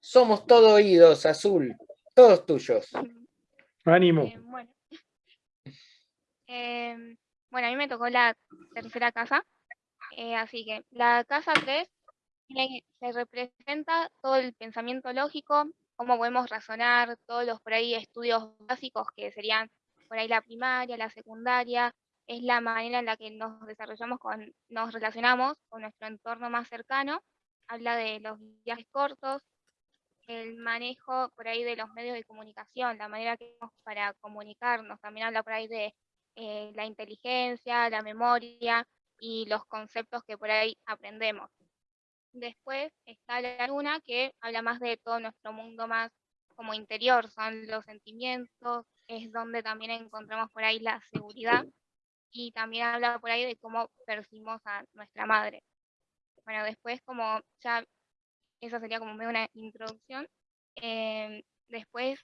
Somos todo oídos, Azul. Todos tuyos. Ánimo. Eh, bueno. Em, bueno, a mí me tocó la tercera casa, eh, así que la casa 3 tiene- se representa todo el pensamiento lógico, cómo podemos razonar, todos los por ahí estudios básicos que serían por ahí la primaria, la secundaria, es la manera en la que nos desarrollamos con, nos relacionamos con nuestro entorno más cercano, habla de los viajes cortos, el manejo por ahí de los medios de comunicación, la manera que tenemos para comunicarnos, también habla por ahí de eh, la inteligencia, la memoria y los conceptos que por ahí aprendemos. Después está la luna que habla más de todo nuestro mundo más como interior, son los sentimientos, es donde también encontramos por ahí la seguridad y también habla por ahí de cómo percibimos a nuestra madre. Bueno, después como ya, esa sería como una introducción. em, después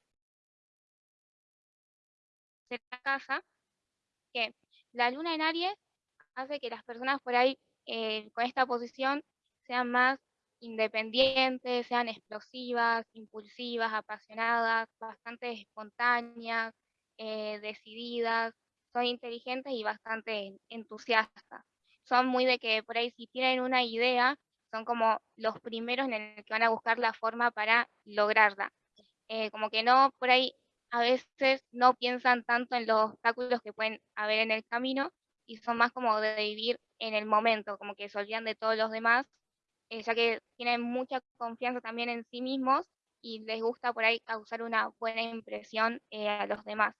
de la casa, que la luna en Aries hace que las personas por ahí eh, con esta posición sean más independientes, sean explosivas, impulsivas, apasionadas, bastante espontáneas, eh, decididas, son inteligentes y bastante entusiastas. Son muy de que por ahí si tienen una idea, son como los primeros en el que van a buscar la forma para lograrla. Eh, como que no, por ahí a veces no piensan tanto en los obstáculos que pueden haber en el camino y son más como de vivir en el momento, como que se olvidan de todos los demás, eh, ya que tienen mucha confianza también en sí mismos y les gusta por ahí causar una buena impresión eh, a los demás.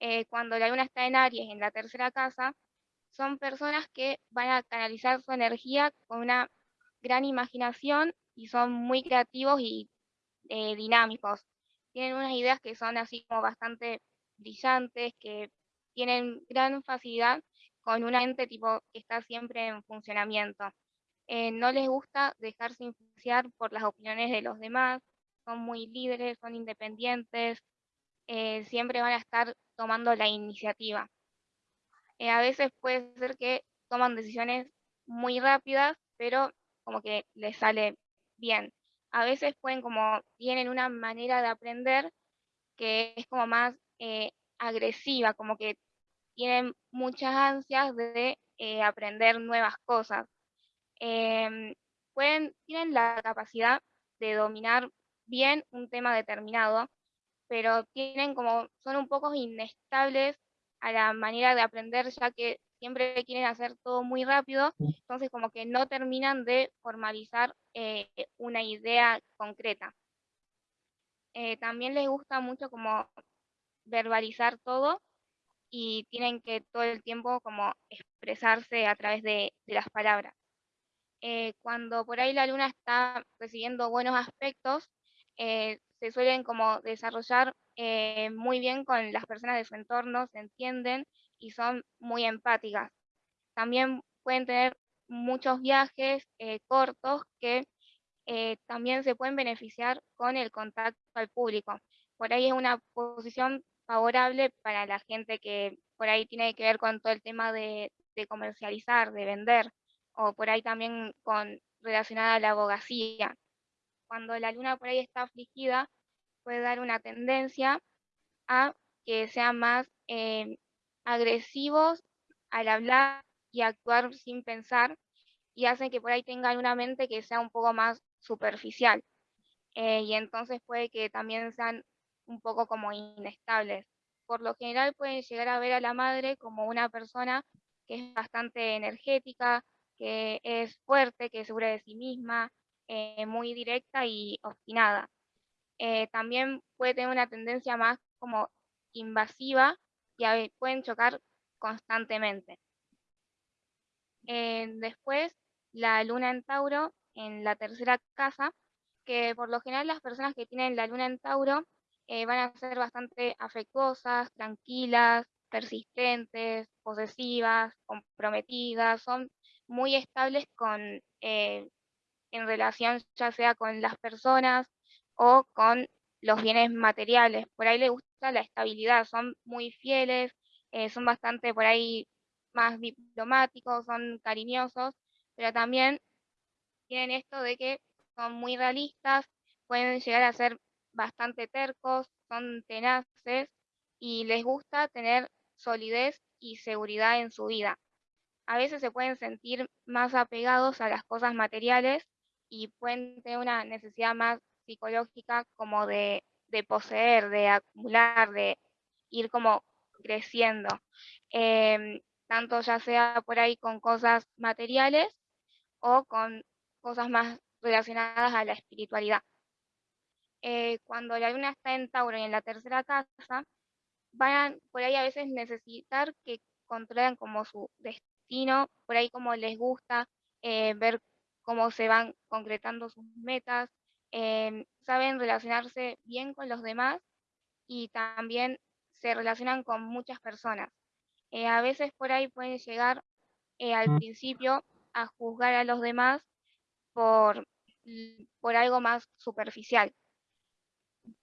Eh, cuando la luna está en Aries, en la tercera casa, son personas que van a canalizar su energía con una gran imaginación y son muy creativos y eh, dinámicos. Tienen unas ideas que son así como bastante brillantes, que tienen gran facilidad con una mente tipo que está siempre en funcionamiento. Eh, no les gusta dejarse influenciar por las opiniones de los demás, son muy líderes, son independientes, eh, siempre van a estar tomando la iniciativa. Eh, a veces puede ser que toman decisiones muy rápidas, pero como que les sale bien. A veces pueden como, tienen una manera de aprender que es como más eh, agresiva, como que tienen muchas ansias de eh, aprender nuevas cosas. Em, pueden, tienen la capacidad de dominar bien un tema determinado, pero tienen como, son un poco inestables a la manera de aprender, ya que siempre quieren hacer todo muy rápido, entonces como que no terminan de formalizar eh, una idea concreta. Eh, también les gusta mucho como verbalizar todo y tienen que todo el tiempo como expresarse a través de, de las palabras. Eh, cuando por ahí la luna está recibiendo buenos aspectos, eh, se suelen como desarrollar eh, muy bien con las personas de su entorno, se entienden y son muy empáticas. También pueden tener muchos viajes eh, cortos que eh, también se pueden beneficiar con el contacto al público. Por ahí es una posición favorable para la gente que por ahí tiene que ver con todo el tema de, de comercializar, de vender, o por ahí también con relacionada a la abogacía. Cuando la luna por ahí está afligida, puede dar una tendencia a que sean más eh, agresivos al hablar y actuar sin pensar y hacen que por ahí tengan una mente que sea un poco más superficial. Eh, y entonces puede que también sean un poco como inestables. Por lo general pueden llegar a ver a la madre como una persona que es bastante energética, que es fuerte, que es segura de sí misma, eh, muy directa y obstinada. Eh, también puede tener una tendencia más como invasiva y pueden chocar constantemente. Eh, después, la luna en Tauro, en la tercera casa, que por lo general las personas que tienen la luna en Tauro van a ser bastante afectuosas, tranquilas, persistentes, posesivas, comprometidas, son muy estables con, en relación ya sea con las personas o con los bienes materiales. Por ahí les gusta la estabilidad, son muy fieles, eh, son bastante por ahí más diplomáticos, son cariñosos, pero también tienen esto de que son muy realistas, pueden llegar a ser bastante tercos, son tenaces y les gusta tener solidez y seguridad en su vida. A veces se pueden sentir más apegados a las cosas materiales y pueden tener una necesidad más psicológica como de, poseer, de acumular, de ir como creciendo, em, tanto ya sea por ahí con cosas materiales o con cosas más relacionadas a la espiritualidad. Eh, cuando la luna está en Tauro y en la tercera casa, van por ahí a veces necesitar que controlen como su destino, por ahí como les gusta eh, ver cómo se van concretando sus metas, em, saben relacionarse bien con los demás y también se relacionan con muchas personas. Eh, a veces por ahí pueden llegar al mm. principio a juzgar a los demás por, por algo más superficial.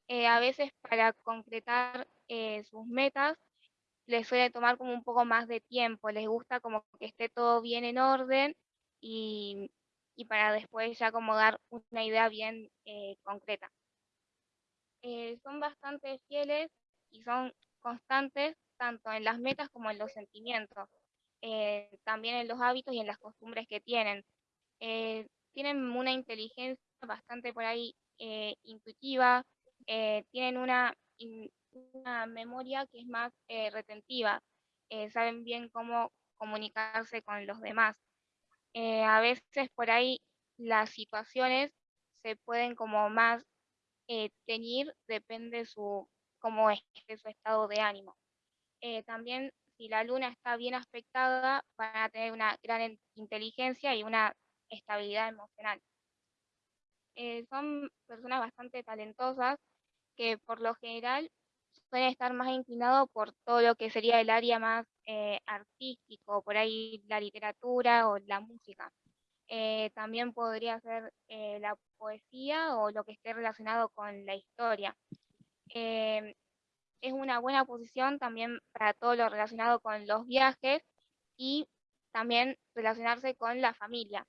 Eh, a veces para concretar eh, sus metas les suele tomar como un poco más de tiempo, les gusta como que esté todo bien en orden y, para después ya como dar una idea bien eh, concreta. son bastante fieles y son constantes tanto en las metas como en los sentimientos, también en los hábitos y en las costumbres que tienen. tienen una inteligencia bastante por ahí intuitiva, eh, tienen una, una, memoria que es más eh, retentiva, eh, saben bien cómo comunicarse con los demás. A veces por ahí las situaciones se pueden como más teñir, depende su, cómo es su estado de ánimo. también si la luna está bien aspectada, van a tener una gran inteligencia y una estabilidad emocional. son personas bastante talentosas que por lo general suelen estar más inclinados por todo lo que sería el área más eh, artístico, por ahí la literatura o la música. Eh, también podría ser eh, la poesía o lo que esté relacionado con la historia. es una buena posición también para todo lo relacionado con los viajes y también relacionarse con la familia.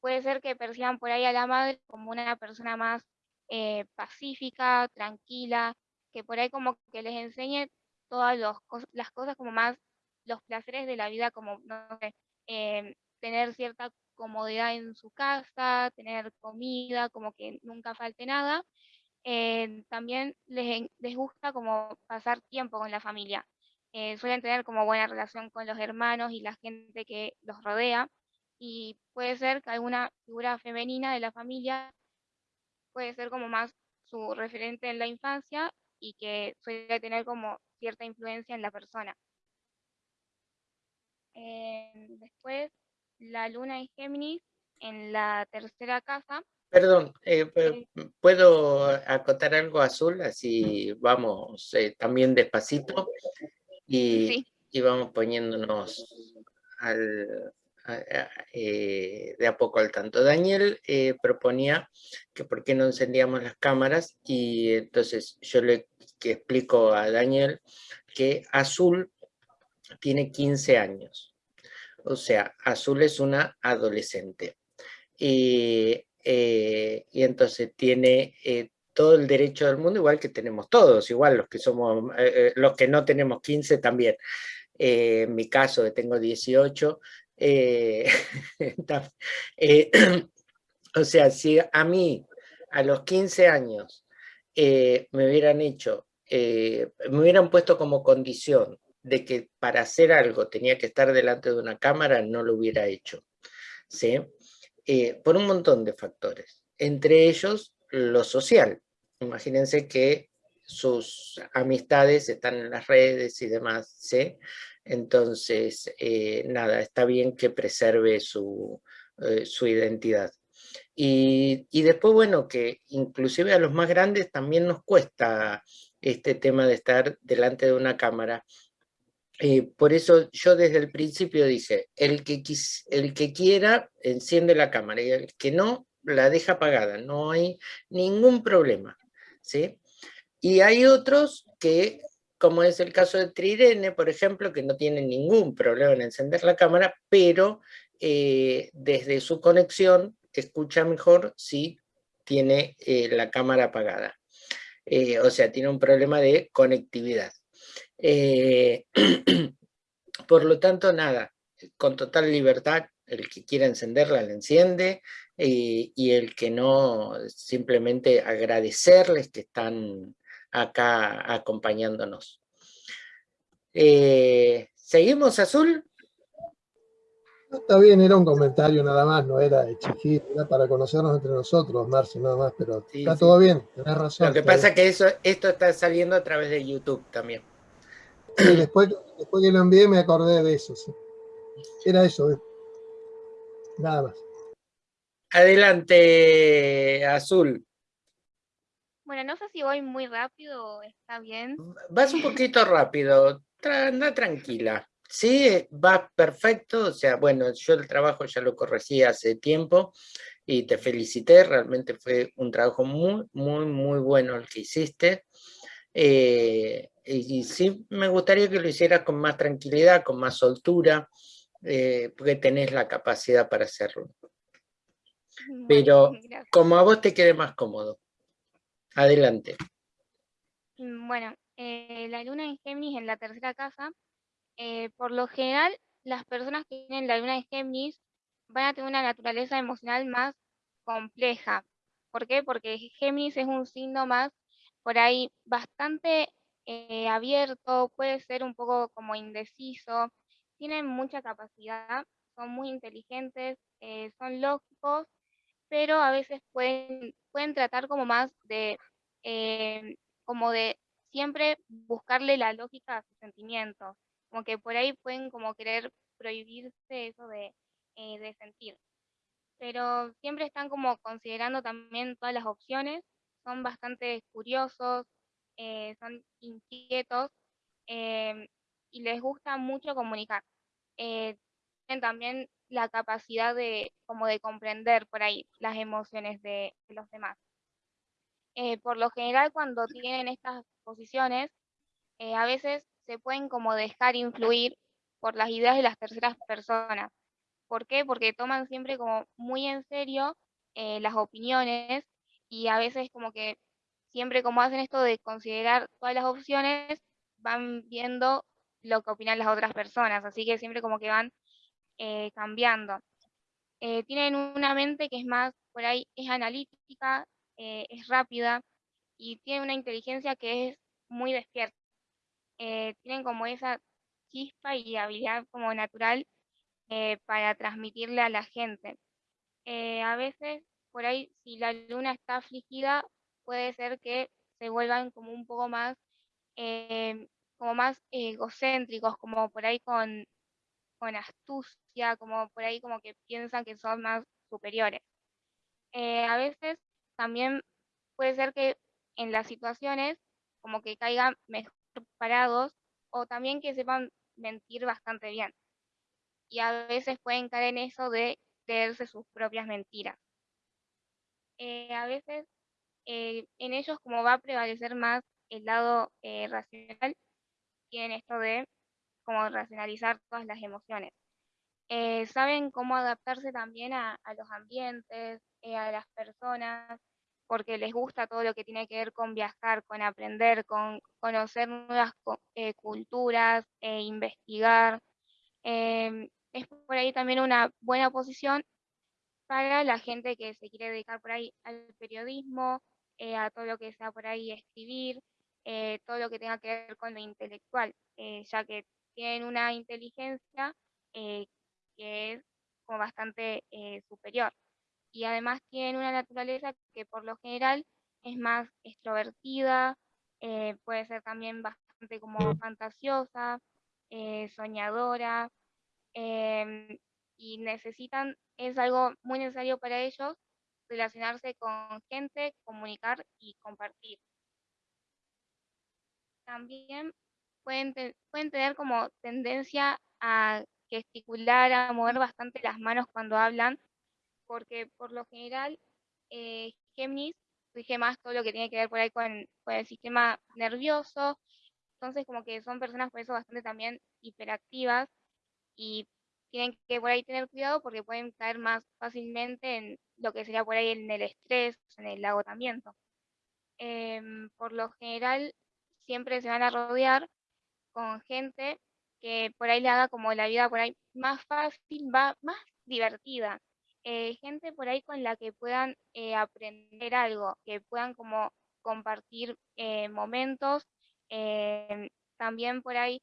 Puede ser que perciban por ahí a la madre como una persona más eh, pacífica, tranquila, que por ahí como que les enseñe todas las cosas como más, los placeres de la vida, como, em, tener cierta comodidad en su casa, tener comida, como que nunca falte nada. Eh, también les, les, gusta como pasar tiempo con la familia. Eh, suelen tener como buena relación con los hermanos y la gente que los rodea. Y puede ser que alguna figura femenina de la familia puede ser como más su referente en la infancia y que suele tener como cierta influencia en la persona. Eh, después, la luna en Géminis, en la tercera casa. Perdón, eh, eh, ¿puedo acotar algo azul? Así vamos también despacito y, y vamos poniéndonos al, eh, de a poco al tanto. Daniel proponía que por qué no encendíamos las cámaras y entonces yo le explico a Daniel que Azul tiene 15 años. O sea, Azul es una adolescente. Y, eh, y entonces tiene todo el derecho del mundo, igual que tenemos todos, igual los que somos, los que no tenemos 15 también. en mi caso, que tengo 18, eh, eh, o sea, si a mí a los 15 años eh, me hubieran hecho, me hubieran puesto como condición de que para hacer algo tenía que estar delante de una cámara, no lo hubiera hecho. ¿sí? por un montón de factores, entre ellos lo social. Imagínense que sus amistades están en las redes y demás, ¿sí? Entonces, eh, nada, está bien que preserve su, eh, identidad. Y, después, bueno, que inclusive a los más grandes también nos cuesta este tema de estar delante de una cámara. Eh, por eso yo desde el principio dije, el que, el que quiera enciende la cámara y el que no, la deja apagada, no hay ningún problema. ¿sí? Y hay otros que como es el caso de Trirene, por ejemplo, que no tiene ningún problema en encender la cámara, pero eh, desde su conexión escucha mejor si tiene eh, la cámara apagada. O sea, tiene un problema de conectividad. por lo tanto, nada, con total libertad, el que quiera encenderla, la enciende, y el que no, simplemente agradecerles que están acá acompañándonos. ¿Seguimos, Azul? Está bien, era un comentario nada más, no era exigir, era para conocernos entre nosotros, Marcio, nada más, pero está todo bien, tenés razón. Lo que pasa es que eso, esto está saliendo a través de YouTube también. Sí, después, después que lo envié me acordé de eso, sí. Era eso, eh. nada más. Adelante, Azul. Bueno, no sé si voy muy rápido o está bien. Vas un poquito rápido, anda tranquila. Sí, va perfecto, o sea, bueno, yo el trabajo ya lo corregí hace tiempo y te felicité, realmente fue un trabajo muy, muy, muy bueno el que hiciste. Eh, y, sí, me gustaría que lo hicieras con más tranquilidad, con más soltura, eh, porque tenés la capacidad para hacerlo. Pero como a vos te quede más cómodo. Adelante. Mm, bueno, eh, la luna en Géminis en la tercera casa por lo general, las personas que tienen la luna de Géminis van a tener una naturaleza emocional más compleja. ¿Por qué? Porque Géminis es un signo más por ahí bastante eh, abierto, puede ser un poco como indeciso, tienen mucha capacidad, son muy inteligentes, eh, son lógicos, pero a veces pueden, pueden tratar como más de, como de siempre buscarle la lógica a sus sentimientos como que por ahí pueden como querer prohibirse eso de, eh, de sentir. Pero siempre están como considerando también todas las opciones, son bastante curiosos, eh, son inquietos em, y les gusta mucho comunicar. Eh, tienen también la capacidad de como de comprender por ahí las emociones de, de los demás. por lo general cuando tienen estas posiciones, a veces se pueden como dejar influir por las ideas de las terceras personas. ¿Por qué? Porque toman siempre como muy en serio eh, las opiniones y a veces como que siempre como hacen esto de considerar todas las opciones, van viendo lo que opinan las otras personas, así que siempre como que van eh, cambiando. Eh, tienen una mente que es más, por ahí, es analítica, es rápida y tiene una inteligencia que es muy despierta. Eh, tienen como esa chispa y habilidad como natural eh, para transmitirle a la gente. Eh, a veces, por ahí, si la luna está afligida, puede ser que se vuelvan como un poco más, como más egocéntricos, como por ahí con, con astucia, como por ahí como que piensan que son más superiores. a veces también puede ser que en las situaciones como que caigan mejor parados o también que sepan mentir bastante bien. Y a veces pueden caer en eso de creerse sus propias mentiras. Eh, a veces eh, en ellos como va a prevalecer más el lado eh, racional, tienen esto de como racionalizar todas las emociones. saben cómo adaptarse también a, los ambientes, a las personas, porque les gusta todo lo que tiene que ver con viajar, con aprender, con conocer nuevas eh, culturas, e investigar. Em, es por ahí también una buena posición para la gente que se quiere dedicar por ahí al periodismo, eh, a todo lo que sea por ahí escribir, eh, todo lo que tenga que ver con lo intelectual, ya que tienen una inteligencia que es como bastante superior. Y además tienen una naturaleza que por lo general es más extrovertida, eh, puede ser también bastante como fantasiosa, eh, soñadora, em, y necesitan, es algo muy necesario para ellos, relacionarse con gente, comunicar y compartir. También pueden, pueden tener como tendencia a gesticular, a mover bastante las manos cuando hablan, porque por lo general eh, Géminis más todo lo que tiene que ver por ahí con, el sistema nervioso, entonces como que son personas por eso bastante también hiperactivas y tienen que por ahí tener cuidado porque pueden caer más fácilmente en lo que sería por ahí en el estrés, en el agotamiento. Em, por lo general, siempre se van a rodear con gente que por ahí le haga como la vida por ahí más fácil, más divertida. Eh, gente por ahí con la que puedan eh, aprender algo, que puedan como compartir eh, momentos. Em, también por ahí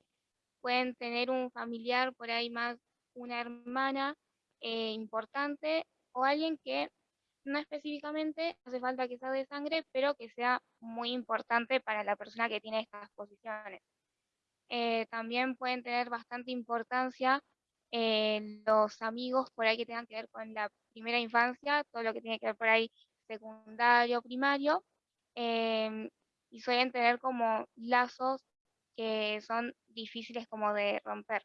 pueden tener un familiar, por ahí más una hermana importante o alguien que no específicamente hace falta que sea de sangre, pero que sea muy importante para la persona que tiene estas posiciones. Eh, también pueden tener bastante importancia eh, los amigos por ahí que tengan que ver con la primera infancia, todo lo que tiene que ver por ahí secundario, primario, em, y suelen tener como lazos que son difíciles como de romper.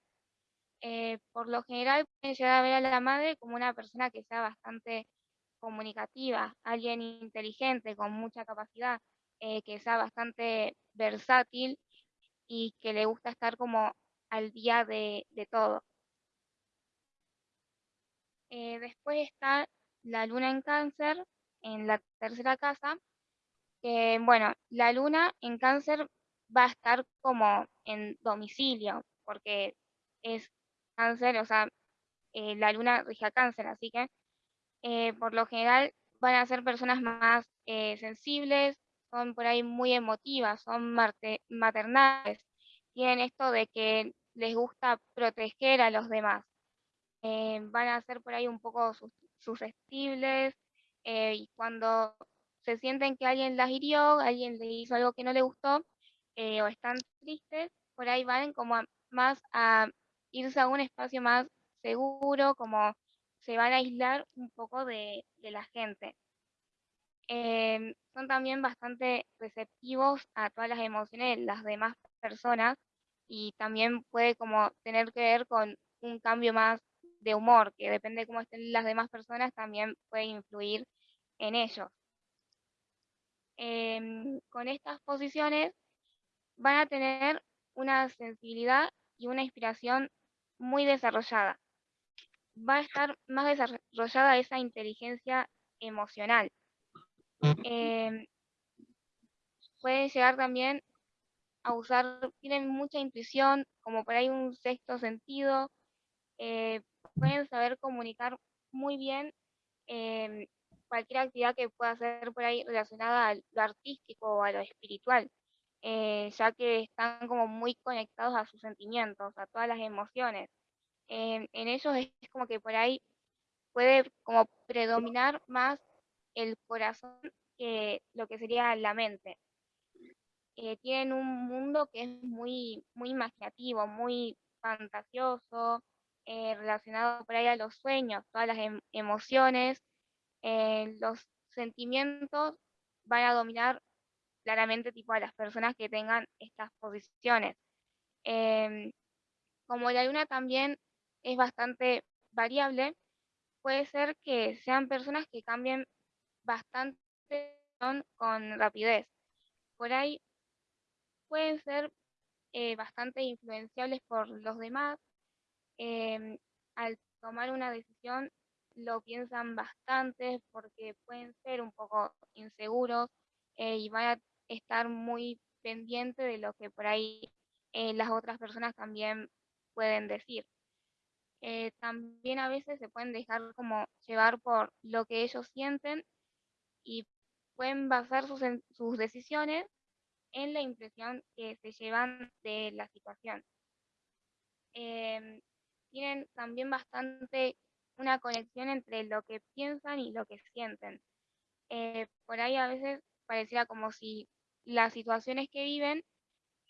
Eh, por lo general pueden llegar a ver a la madre como una persona que sea bastante comunicativa, alguien inteligente, con mucha capacidad, eh, que sea bastante versátil y que le gusta estar como al día de, todo. Eh, después está la luna en cáncer, en la tercera casa, bueno, la luna en cáncer va a estar como en domicilio, porque es cáncer, o sea, eh, la luna rige a cáncer, así que eh, por lo general van a ser personas más eh, sensibles, son por ahí muy emotivas, son maternales, tienen esto de que les gusta proteger a los demás. Van a ser por ahí un poco susceptibles y cuando se sienten que alguien las hirió, alguien le hizo algo que no le gustó o están tristes, por ahí van como más a irse a un espacio más seguro, como se van a aislar un poco de, la gente. Em, son también bastante receptivos a todas las emociones de las demás personas y también puede como tener que ver con un cambio más de humor, que depende de cómo estén las demás personas, también puede influir en ellos. Em, con estas posiciones van a tener una sensibilidad y una inspiración muy desarrollada. Va a estar más desarrollada esa inteligencia emocional. Em, pueden llegar también a usar, tienen mucha intuición, como por ahí un sexto sentido, eh, pueden saber comunicar muy bien em, cualquier actividad que pueda ser por ahí relacionada a lo artístico o a lo espiritual, eh, ya que están como muy conectados a sus sentimientos, a todas las emociones en, ellos es como que por ahí puede como predominar más el corazón que lo que sería la mente. Eh, tienen un mundo que es muy, muy imaginativo, muy fantasioso, eh, relacionado por ahí a los sueños, todas las em, emociones, eh, los sentimientos van a dominar claramente tipo a las personas que tengan estas posiciones. Em, como la luna también es bastante variable, puede ser que sean personas que cambien bastante con rapidez. Por ahí pueden ser eh, bastante influenciables por los demás. Em, al tomar una decisión lo piensan bastante porque pueden ser un poco inseguros eh, y van a estar muy pendientes de lo que por ahí eh, las otras personas también pueden decir. Eh, también a veces se pueden dejar como llevar por lo que ellos sienten y pueden basar sus, sus decisiones en la impresión que se llevan de la situación. Em, tienen también bastante una conexión entre lo que piensan y lo que sienten. Eh, por ahí a veces pareciera como si las situaciones que viven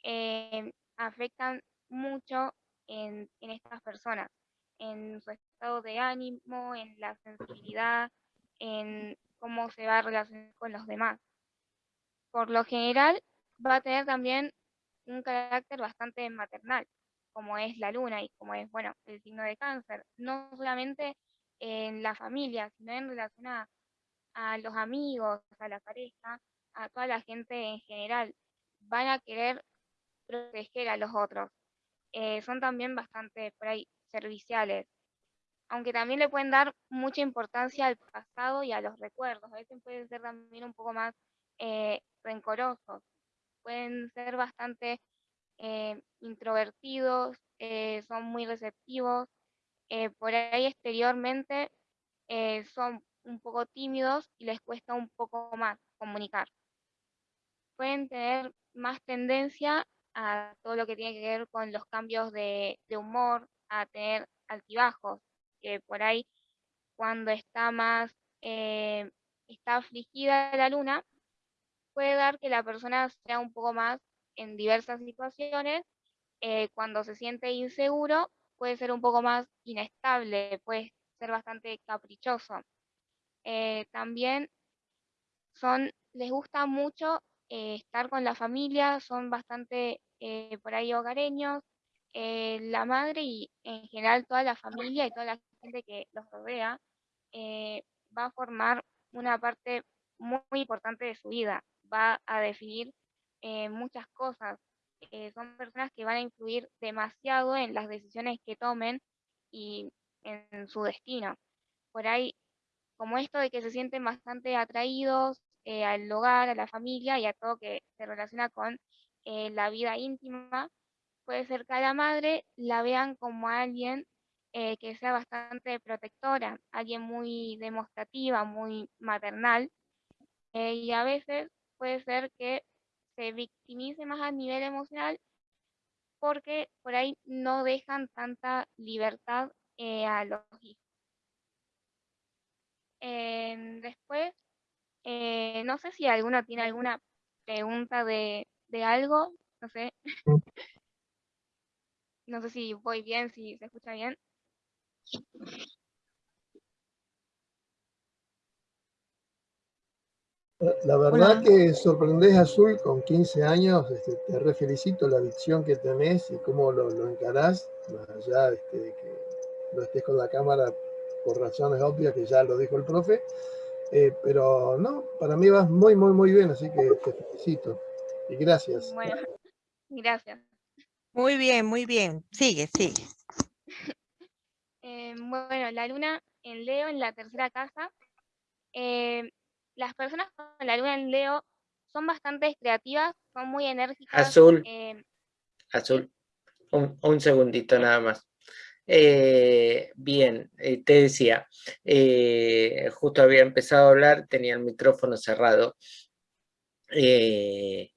em, afectan mucho en, en estas personas en su estado de ánimo, en la sensibilidad, en cómo se va a relacionar con los demás. Por lo general, va a tener también un carácter bastante maternal, como es la luna y como es, bueno, el signo de cáncer, no solamente en la familia, sino en relación a, los amigos, a la pareja, a toda la gente en general. Van a querer proteger a los otros. Eh, son también bastante por ahí serviciales. aunque también le pueden dar mucha importancia al pasado y a los recuerdos. A veces pueden ser también un poco más eh, rencorosos, pueden ser bastante eh, introvertidos, eh, son muy receptivos, por ahí exteriormente son un poco tímidos y les cuesta un poco más comunicar. Pueden tener más tendencia a todo lo que tiene que ver con los cambios de, humor, a tener altibajos, que por ahí cuando está más, eh, está afligida la luna, puede dar que la persona sea un poco más en diversas situaciones, eh, cuando se siente inseguro, puede ser un poco más inestable, puede ser bastante caprichoso. Eh, también son, les gusta mucho estar con la familia, son bastante por ahí hogareños, la madre y en general toda la familia y toda la gente que los rodea eh, va a formar una parte muy, importante de su vida, va a definir eh, muchas cosas. Eh, son personas que van a influir demasiado en las decisiones que tomen y en su destino. Por ahí, como esto de que se sienten bastante atraídos al hogar, a la familia y a todo que se relaciona con la vida íntima, puede ser que a la madre la vean como alguien eh, que sea bastante protectora, alguien muy demostrativa, muy maternal, eh, y a veces puede ser que se victimice más a nivel emocional porque por ahí no dejan tanta libertad eh, a los hijos. después, no sé si alguno tiene alguna pregunta de, de algo, no sé. No sé si voy bien, si se escucha bien. La verdad que sorprendés Azul con 15 años, este, te re felicito la visión que tenés y cómo lo, lo encarás, más allá este, de que no estés con la cámara por razones obvias que ya lo dijo el profe, eh, pero no, para mí vas muy, muy, muy bien, así que te felicito y gracias. Bueno, gracias. Muy bien, muy bien. Sigue, sigue. Eh, bueno, la luna en Leo, en la tercera casa. Eh, las personas con la luna en Leo son bastante creativas, son muy enérgicas. Azul. Eh, Azul. Un, segundito nada más. Bien, te decía, justo había empezado a hablar, tenía el micrófono cerrado. y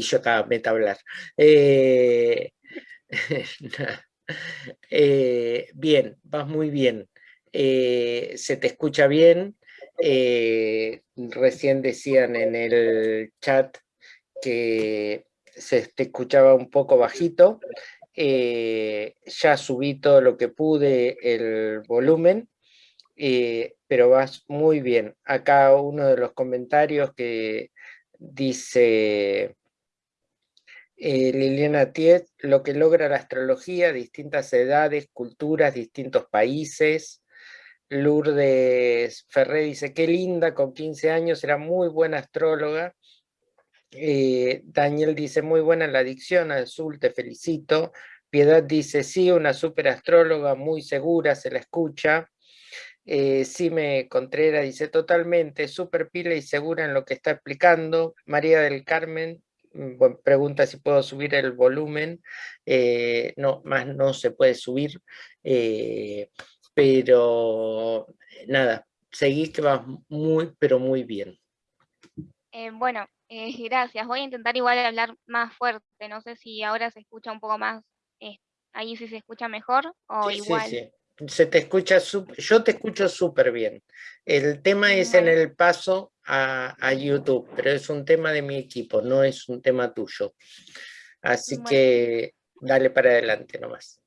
yo estaba meta a hablar. Eh, bien, vas muy bien. Eh, se te escucha bien. Eh, recién decían en el chat que se te escuchaba un poco bajito. Ya subí todo lo que pude el volumen, pero vas muy bien. Acá uno de los comentarios que dice eh, Liliana Tiet, lo que logra la astrología, distintas edades, culturas, distintos países. Lourdes Ferré dice, qué linda, con 15 años, era muy buena astróloga. Eh, Daniel dice, muy buena la adicción, Azul, te felicito. Piedad dice, sí, una super astróloga, muy segura, se la escucha. Eh, Sime Contreras dice, totalmente, súper pila y segura en lo que está explicando. María del Carmen Mm, pregunta si puedo subir el volumen, eh, no, más no se puede subir, eh, pero nada, seguís que vas muy, pero muy bien. Eh, gracias, voy a intentar igual hablar más fuerte, no sé si ahora se escucha un poco más, ahí si se escucha mejor o igual. Sí, sí se te escucha, yo te escucho súper bien. El tema es en el paso a, YouTube, pero es un tema de mi equipo, no es un tema tuyo. Así que dale para adelante nomás.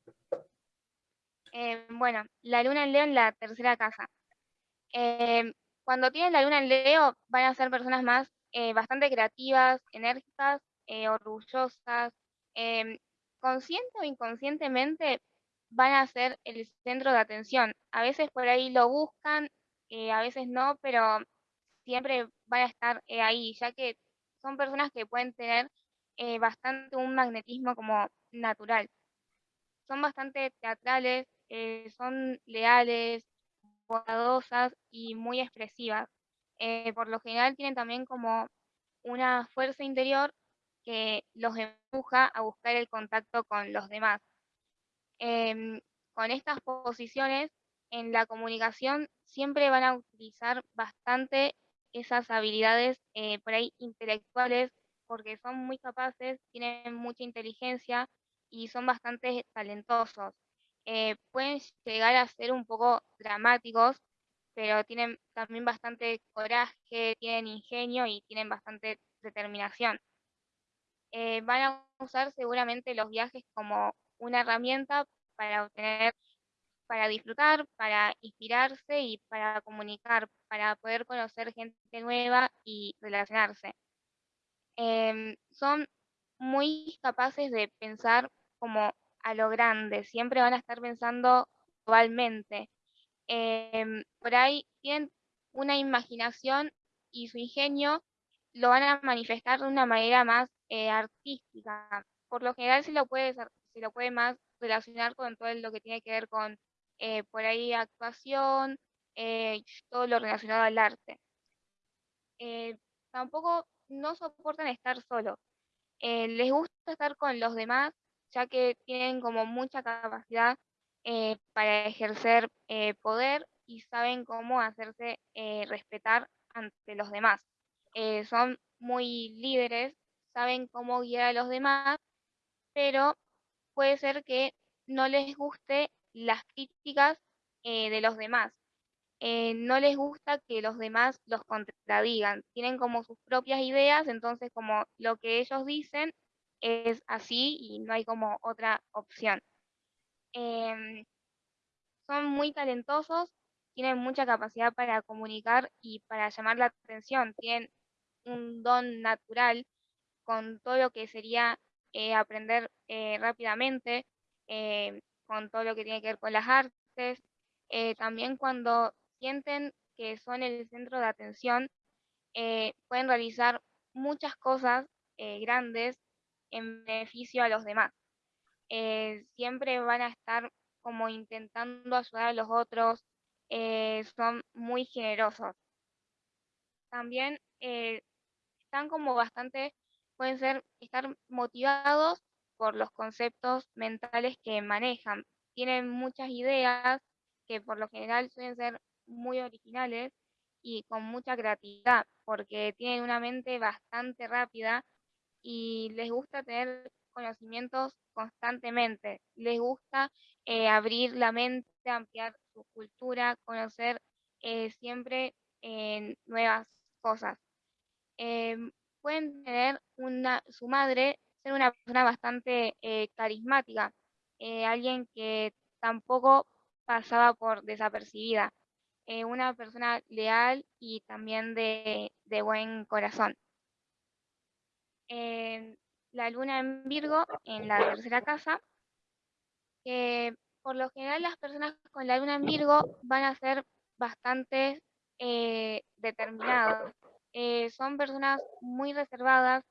Eh, bueno, la luna en Leo en la tercera casa. Eh, cuando tienen la luna en Leo van a ser personas más eh, bastante creativas, enérgicas, orgullosas, consciente o inconscientemente van a ser el centro de atención. A veces por ahí lo buscan, eh, a veces no, pero siempre van a estar eh, ahí, ya que son personas que pueden tener eh, bastante un magnetismo como natural. Son bastante teatrales, eh, son leales, bondadosas y muy expresivas. Eh, por lo general tienen también como una fuerza interior que los empuja a buscar el contacto con los demás. Em, con estas posiciones en la comunicación siempre van a utilizar bastante esas habilidades eh, por ahí intelectuales porque son muy capaces, tienen mucha inteligencia y son bastante talentosos. Eh, pueden llegar a ser un poco dramáticos, pero tienen también bastante coraje, tienen ingenio y tienen bastante determinación. Eh, van a usar seguramente los viajes como una herramienta para obtener, para disfrutar, para inspirarse y para comunicar, para poder conocer gente nueva y relacionarse. Em, son muy capaces de pensar como a lo grande, siempre van a estar pensando globalmente. Em, por ahí tienen una imaginación y su ingenio lo van a manifestar de una manera más eh, artística. Por lo general se lo puede, se lo puede más relacionar con todo lo que tiene que ver con eh, por ahí actuación, eh, todo lo relacionado al arte. tampoco no soportan estar solos. les gusta estar con los demás ya que tienen como mucha capacidad eh, para ejercer eh, poder y saben cómo hacerse eh, respetar ante los demás. son muy líderes, saben cómo guiar a los demás, pero puede ser que no les guste las críticas de los demás. no les gusta que los demás los contradigan. Tienen como sus propias ideas, entonces como lo que ellos dicen es así y no hay como otra opción. Em, son muy talentosos, tienen mucha capacidad para comunicar y para llamar la atención, tienen un don natural con todo lo que sería eh, aprender eh, rápidamente, eh, con todo lo que tiene que ver con las artes, también cuando sienten que son el centro de atención, pueden realizar muchas cosas grandes en beneficio a los demás. Eh, siempre van a estar como intentando ayudar a los otros, eh, son muy generosos. También eh, están como bastante, pueden ser, estar motivados por los conceptos mentales que manejan. Tienen muchas ideas que por lo general suelen ser muy originales y con mucha creatividad, porque tienen una mente bastante rápida y les gusta tener conocimientos constantemente, les gusta eh, abrir la mente, ampliar su cultura, conocer eh, siempre eh, nuevas cosas. Pueden tener una, su madre ser una persona bastante carismática, alguien que tampoco pasaba por desapercibida, una persona leal y también de buen corazón la luna en Virgo, en la tercera casa, que por lo general las personas con la luna en Virgo van a ser bastante eh, determinadas. Eh, son personas muy reservadas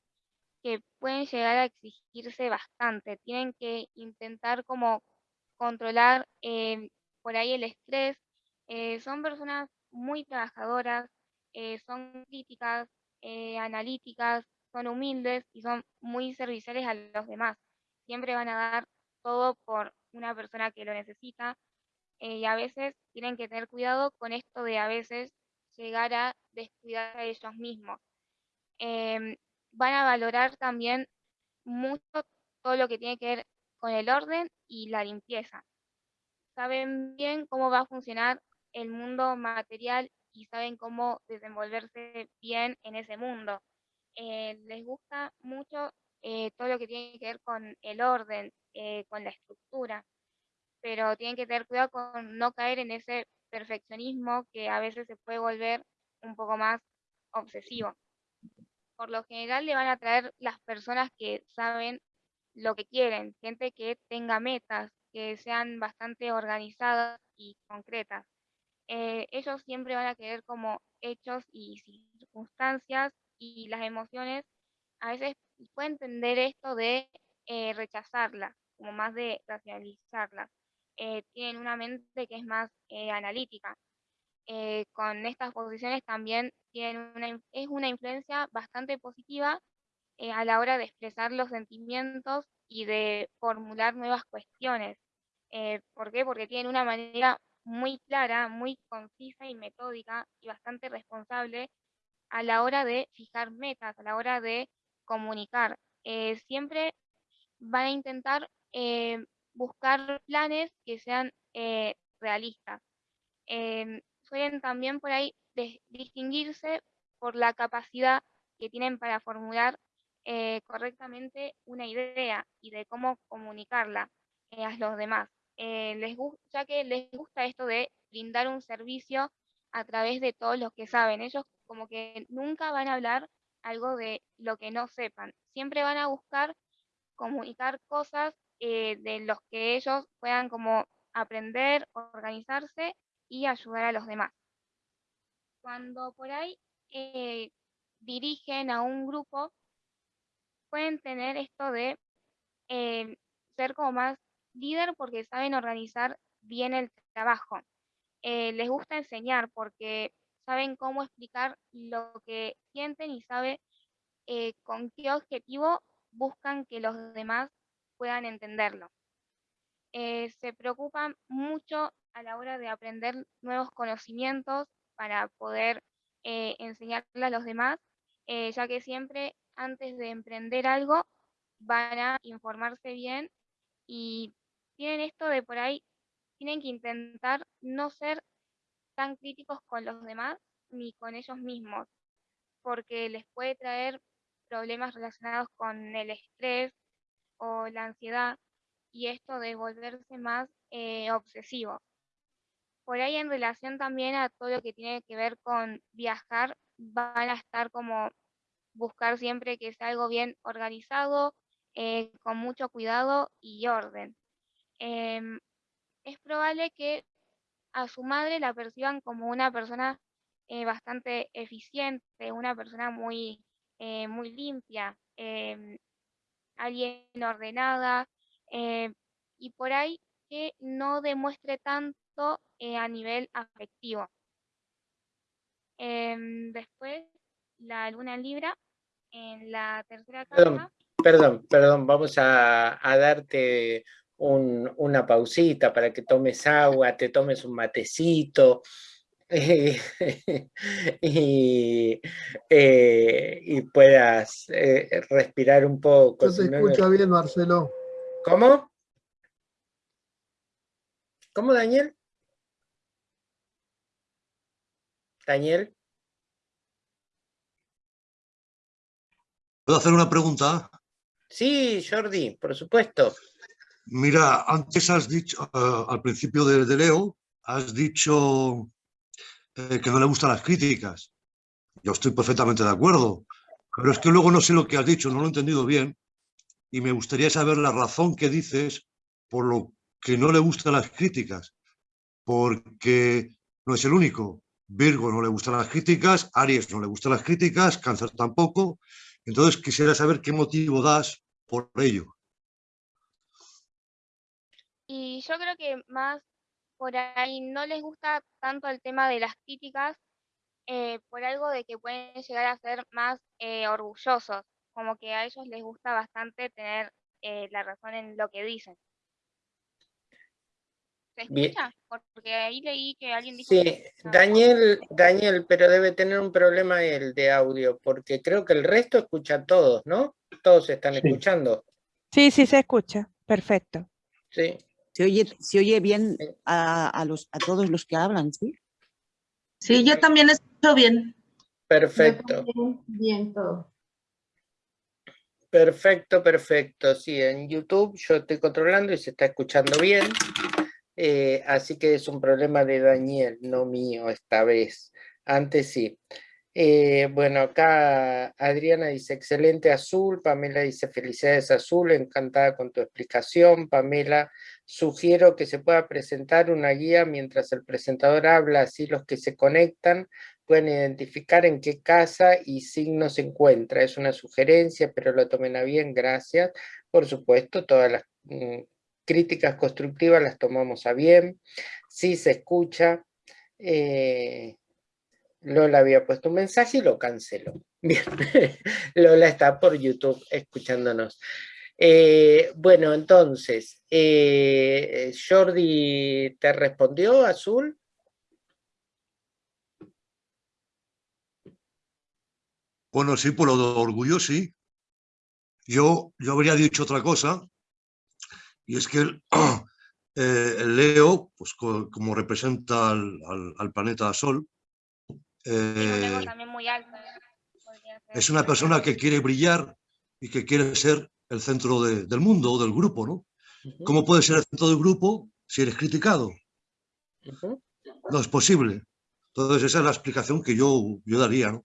que pueden llegar a exigirse bastante. Tienen que intentar como controlar eh, por ahí el estrés. son personas muy trabajadoras, son críticas, analíticas, son humildes y son muy serviciales a los demás. Siempre van a dar todo por una persona que lo necesita eh, y a veces tienen que tener cuidado con esto de a veces llegar a descuidar a ellos mismos. Em, van a valorar también mucho todo lo que tiene que ver con el orden y la limpieza. Saben bien cómo va a funcionar el mundo material y saben cómo desenvolverse bien en ese mundo. Eh, les gusta mucho eh, todo lo que tiene que ver con el orden, eh, con la estructura, pero tienen que tener cuidado con no caer en ese perfeccionismo que a veces se puede volver un poco más obsesivo. Por lo general le van a traer las personas que saben lo que quieren, gente que tenga metas, que sean bastante organizadas y concretas. ellos siempre van a querer como hechos y circunstancias y las emociones a veces pueden entender esto de eh, rechazarlas, como más de racionalizarlas. eh, tienen una mente que es más eh, analítica. Eh, con estas posiciones también tienen una, es una influencia bastante positiva a la hora de expresar los sentimientos y de formular nuevas cuestiones. ¿Por qué? Porque tienen una manera muy clara, muy concisa y metódica y bastante responsable a la hora de fijar metas, a la hora de comunicar. siempre van a intentar buscar planes que sean eh, realistas. Em, suelen también por ahí distinguirse por la capacidad que tienen para formular eh, correctamente una idea y de cómo comunicarla eh, a los demás. les ya que les gusta esto de brindar un servicio a través de todos los que saben. Ellos como que nunca van a hablar algo de lo que no sepan. Siempre van a buscar comunicar cosas eh, de los que ellos puedan como aprender, organizarse y ayudar a los demás. Cuando por ahí eh, dirigen a un grupo, pueden tener esto de eh, ser como más líder porque saben organizar bien el trabajo. les gusta enseñar porque saben cómo explicar lo que sienten y saben con qué objetivo buscan que los demás puedan entenderlo. Eh, se preocupan mucho a la hora de aprender nuevos conocimientos para poder eh, enseñarle a los demás, eh, ya que siempre antes de emprender algo van a informarse bien y tienen esto de por ahí, tienen que intentar no ser tan críticos con los demás ni con ellos mismos, porque les puede traer problemas relacionados con el estrés o la ansiedad y esto de volverse más eh, obsesivo. Por ahí en relación también a todo lo que tiene que ver con viajar, van a estar como buscar siempre que sea algo bien organizado, eh, con mucho cuidado y orden. Em, es probable que a su madre la perciban como una persona eh, bastante eficiente, una persona muy, muy limpia, em, alguien ordenada eh, y por ahí que no demuestre tanto eh, a nivel afectivo. Em, después, la luna en Libra, en la tercera. Perdón, perdón, vamos a, darte una pausita para que tomes agua, te tomes un matecito. y, eh, y, puedas eh, respirar un poco. No se escucha bien, Marcelo. ¿Cómo? ¿Cómo, Daniel? Daniel. ¿Puedo hacer una pregunta? Sí, Jordi, por supuesto. Mira, antes has dicho, eh, al principio de, Leo, has dicho eh, que no le gustan las críticas. Yo estoy perfectamente de acuerdo, pero es que luego no sé lo que has dicho, no lo he entendido bien, y me gustaría saber la razón que dices por lo que no le gustan las críticas, porque no es el único. Virgo no le gustan las críticas, Aries no le gustan las críticas, Cáncer tampoco. Entonces quisiera saber qué motivo das por ello. Y yo creo que más por ahí no les gusta tanto el tema de las críticas eh, por algo de que pueden llegar a ser más eh, orgullosos, como que a ellos les gusta bastante tener eh, la razón en lo que dicen. ¿Se escucha? Porque ahí leí que alguien dijo... Sí, Daniel, Daniel, pero debe tener un problema el de audio, porque creo que el resto escucha a todos, ¿no? Todos están escuchando. Sí, sí se escucha, perfecto. Sí. Se oye, se oye bien a, los, a todos los que hablan, ¿sí? Sí, yo también escucho bien. Perfecto. Bien, todo. Perfecto, perfecto. Sí, en YouTube yo estoy controlando y se está escuchando bien. Eh, así que es un problema de Daniel, no mío esta vez. Antes sí. Eh, bueno, acá Adriana dice, excelente azul, Pamela dice, felicidades azul, encantada con tu explicación, Pamela, sugiero que se pueda presentar una guía mientras el presentador habla, así los que se conectan pueden identificar en qué casa y signo se encuentra, es una sugerencia, pero lo tomen a bien, gracias, por supuesto, todas las mm, críticas constructivas las tomamos a bien, sí se escucha. Eh, Lola había puesto un mensaje y lo canceló. Bien, Lola está por YouTube escuchándonos. Eh, bueno, entonces, eh, Jordi, ¿te respondió, Azul? Bueno, sí, por lo de orgullo, sí. Yo, yo habría dicho otra cosa, y es que el, eh, Leo, pues como representa al, planeta Sol, eh, es una persona que quiere brillar y que quiere ser el centro del mundo o del grupo, ¿no? ¿Cómo puede ser el centro del grupo si eres criticado? No es posible. Entonces esa es la explicación que yo, yo daría, ¿no?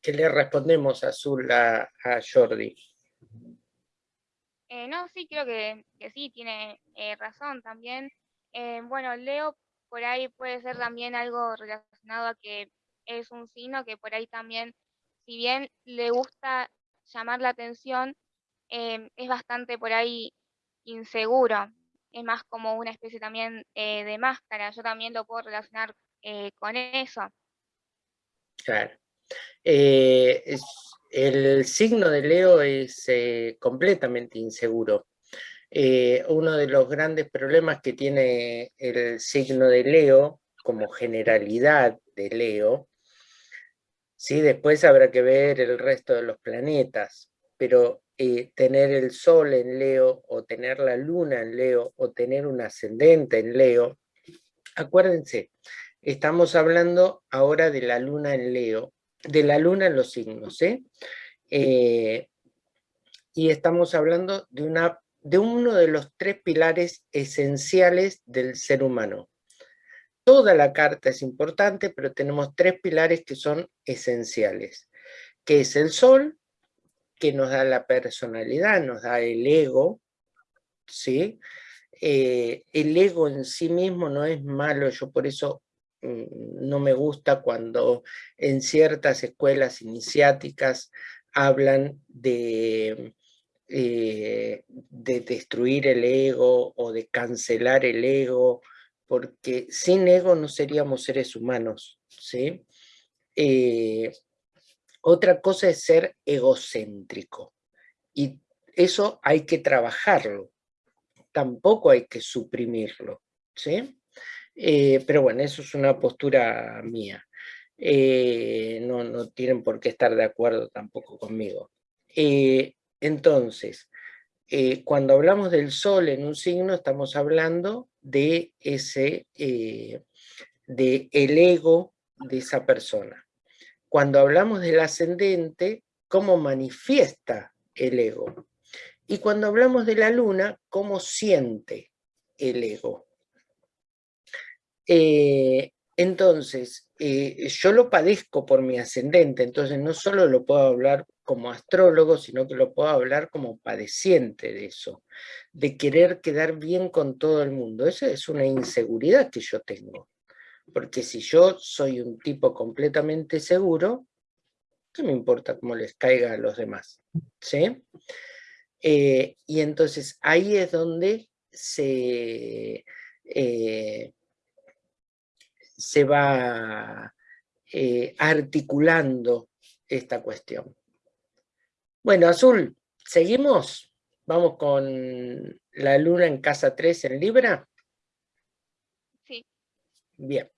¿Qué le respondemos Azul a, a Jordi? Eh, no, sí, creo que, sí, tiene eh, razón también. Eh, bueno, Leo por ahí puede ser también algo relacionado a que es un signo que por ahí también, si bien le gusta llamar la atención, es bastante por ahí inseguro. Es más como una especie también de máscara. Yo también lo puedo relacionar con eso. Claro. Eh, el signo de Leo es eh, completamente inseguro. Eh, uno de los grandes problemas que tiene el signo de Leo, como generalidad de Leo, ¿sí? después habrá que ver el resto de los planetas, pero tener el Sol en Leo, o tener la Luna en Leo, o tener un ascendente en Leo, acuérdense, estamos hablando ahora de la Luna en Leo, de la luna en los signos. ¿eh? ¿eh? y estamos hablando de, una, de uno de los tres pilares esenciales del ser humano. Toda la carta es importante, pero tenemos tres pilares que son esenciales, que es el sol, que nos da la personalidad, nos da el ego, ¿sí? Eh, el ego en sí mismo no es malo, yo por eso Mm, no me gusta cuando en ciertas escuelas iniciáticas hablan de, eh, de destruir el ego o de cancelar el ego, porque sin ego no seríamos seres humanos, ¿sí? Eh, otra cosa es ser egocéntrico, y eso hay que trabajarlo, tampoco hay que suprimirlo, ¿sí? Eh, pero bueno, eso es una postura mía. Eh, no, tienen por qué estar de acuerdo tampoco conmigo. Entonces, cuando hablamos del sol en un signo, estamos hablando de ese, de el ego de esa persona. Cuando hablamos del ascendente, cómo manifiesta el ego. Y cuando hablamos de la luna, cómo siente el ego. Eh, entonces, eh, yo lo padezco por mi ascendente, entonces no solo lo puedo hablar como astrólogo, sino que lo puedo hablar como padeciente de eso, de querer quedar bien con todo el mundo. Esa es una inseguridad que yo tengo, porque si yo soy un tipo completamente seguro, ¿qué me importa cómo les caiga a los demás? ¿Sí? Eh, y entonces ahí es donde se se va eh, articulando esta cuestión. Bueno, Azul, ¿seguimos? Vamos con la luna en casa 3 en Libra. Sí. Bien.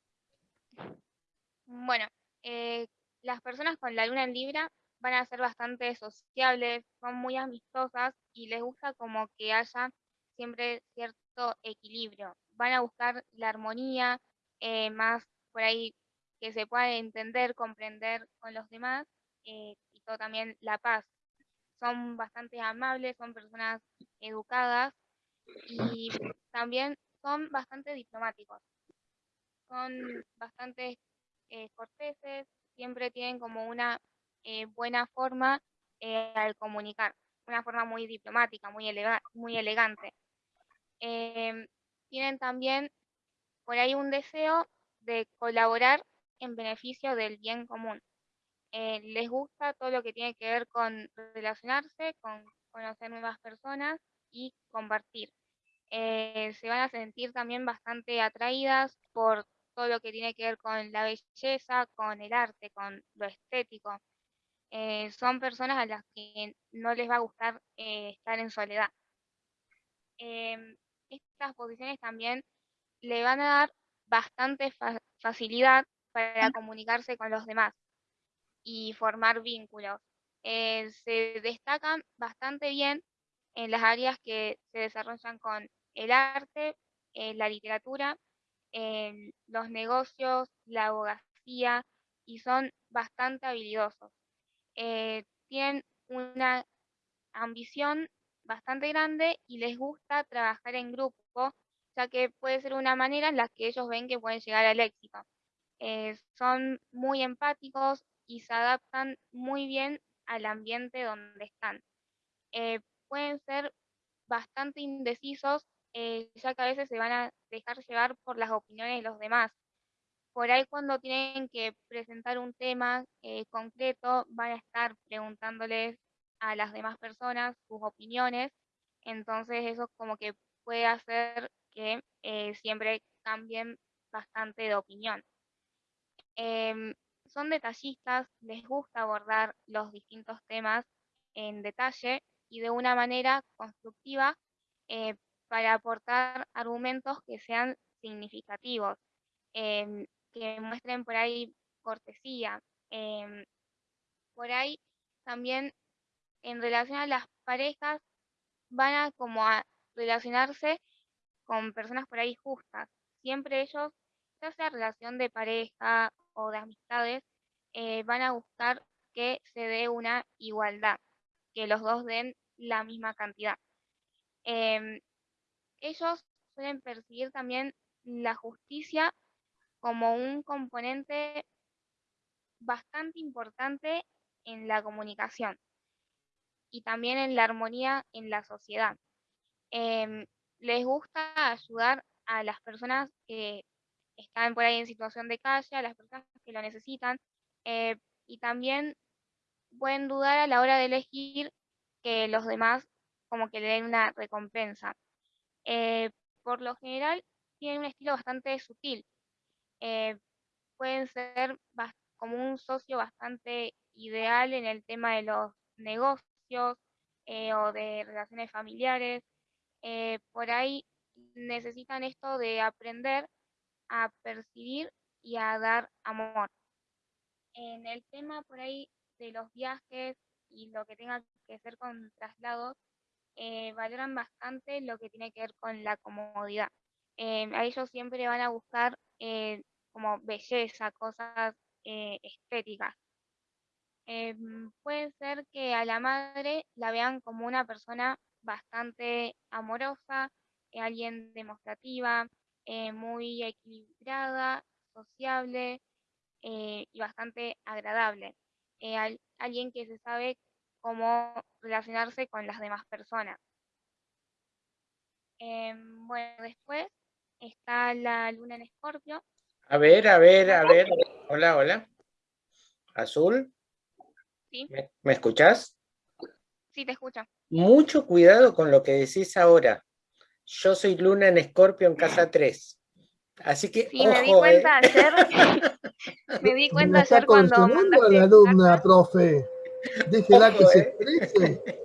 Bueno, eh, las personas con la luna en Libra van a ser bastante sociables, son muy amistosas y les gusta como que haya siempre cierto equilibrio. Van a buscar la armonía, eh, más por ahí que se pueda entender, comprender con los demás eh, y todo también la paz. Son bastante amables, son personas educadas y también son bastante diplomáticos. Son bastante eh, corteses, siempre tienen como una buena forma al comunicar, una forma muy diplomática, muy, muy elegante. Em, tienen también por ahí un deseo de colaborar en beneficio del bien común. Eh, les gusta todo lo que tiene que ver con relacionarse con conocer nuevas personas y compartir. Eh, se van a sentir también bastante atraídas por todo lo que tiene que ver con la belleza, con el arte, con lo estético. Eh, son personas a las que no les va a gustar estar en soledad. Em, estas posiciones también le van a dar bastante facilidad para comunicarse con los demás y formar vínculos. Eh, se destacan bastante bien en las áreas que se desarrollan con el arte, la literatura, los negocios, la abogacía y son bastante habilidosos. Eh, tienen una ambición bastante grande y les gusta trabajar en grupo, ya que puede ser una manera en la que ellos ven que pueden llegar al éxito. Eh, son muy empáticos y se adaptan muy bien al ambiente donde están. Eh, pueden ser bastante indecisos, ya que a veces se van a dejar llevar por las opiniones de los demás por ahí cuando tienen que presentar un tema eh, concreto, van a estar preguntándoles a las demás personas sus opiniones, entonces eso como que puede hacer que eh, siempre cambien bastante de opinión. Son detallistas, les gusta abordar los distintos temas en detalle y de una manera constructiva eh, para aportar argumentos que sean significativos. Em, que muestren por ahí cortesía. Em, por ahí también en relación a las parejas van a como a relacionarse con personas por ahí justas. Siempre ellos, ya sea relación de pareja o de amistades, eh, van a buscar que se dé una igualdad, que los dos den la misma cantidad. Em, ellos suelen percibir también la justicia como un componente bastante importante en la comunicación y también en la armonía en la sociedad. Em, les gusta ayudar a las personas que están por ahí en situación de calle, a las personas que lo necesitan, eh, y también pueden dudar a la hora de elegir que los demás como que le den una recompensa. Eh, por lo general, tienen un estilo bastante sutil, eh, pueden ser como un socio bastante ideal en el tema de los negocios eh, o de relaciones familiares. Eh, por ahí necesitan esto de aprender a percibir y a dar amor. En el tema por ahí de los viajes y lo que tenga que ser con traslados, valoran bastante lo que tiene que ver con la comodidad. a ellos siempre van a buscar como belleza, cosas eh, estéticas. Puede ser que a la madre la vean como una persona bastante amorosa, eh, alguien demostrativa, eh, muy equilibrada, sociable y bastante agradable. alguien que se sabe cómo relacionarse con las demás personas. Bueno, después está la luna en escorpio, a ver, a ver, a ver. Hola, hola. Azul. Sí. ¿Me, escuchas? Sí, te escucho. Mucho cuidado con lo que decís ahora. Yo soy Luna en Escorpio en casa 3. Así que, sí, me di cuenta eh. ayer. me di cuenta ayer cuando mandaste a la alumna, profe. Déjela que se eh. exprese.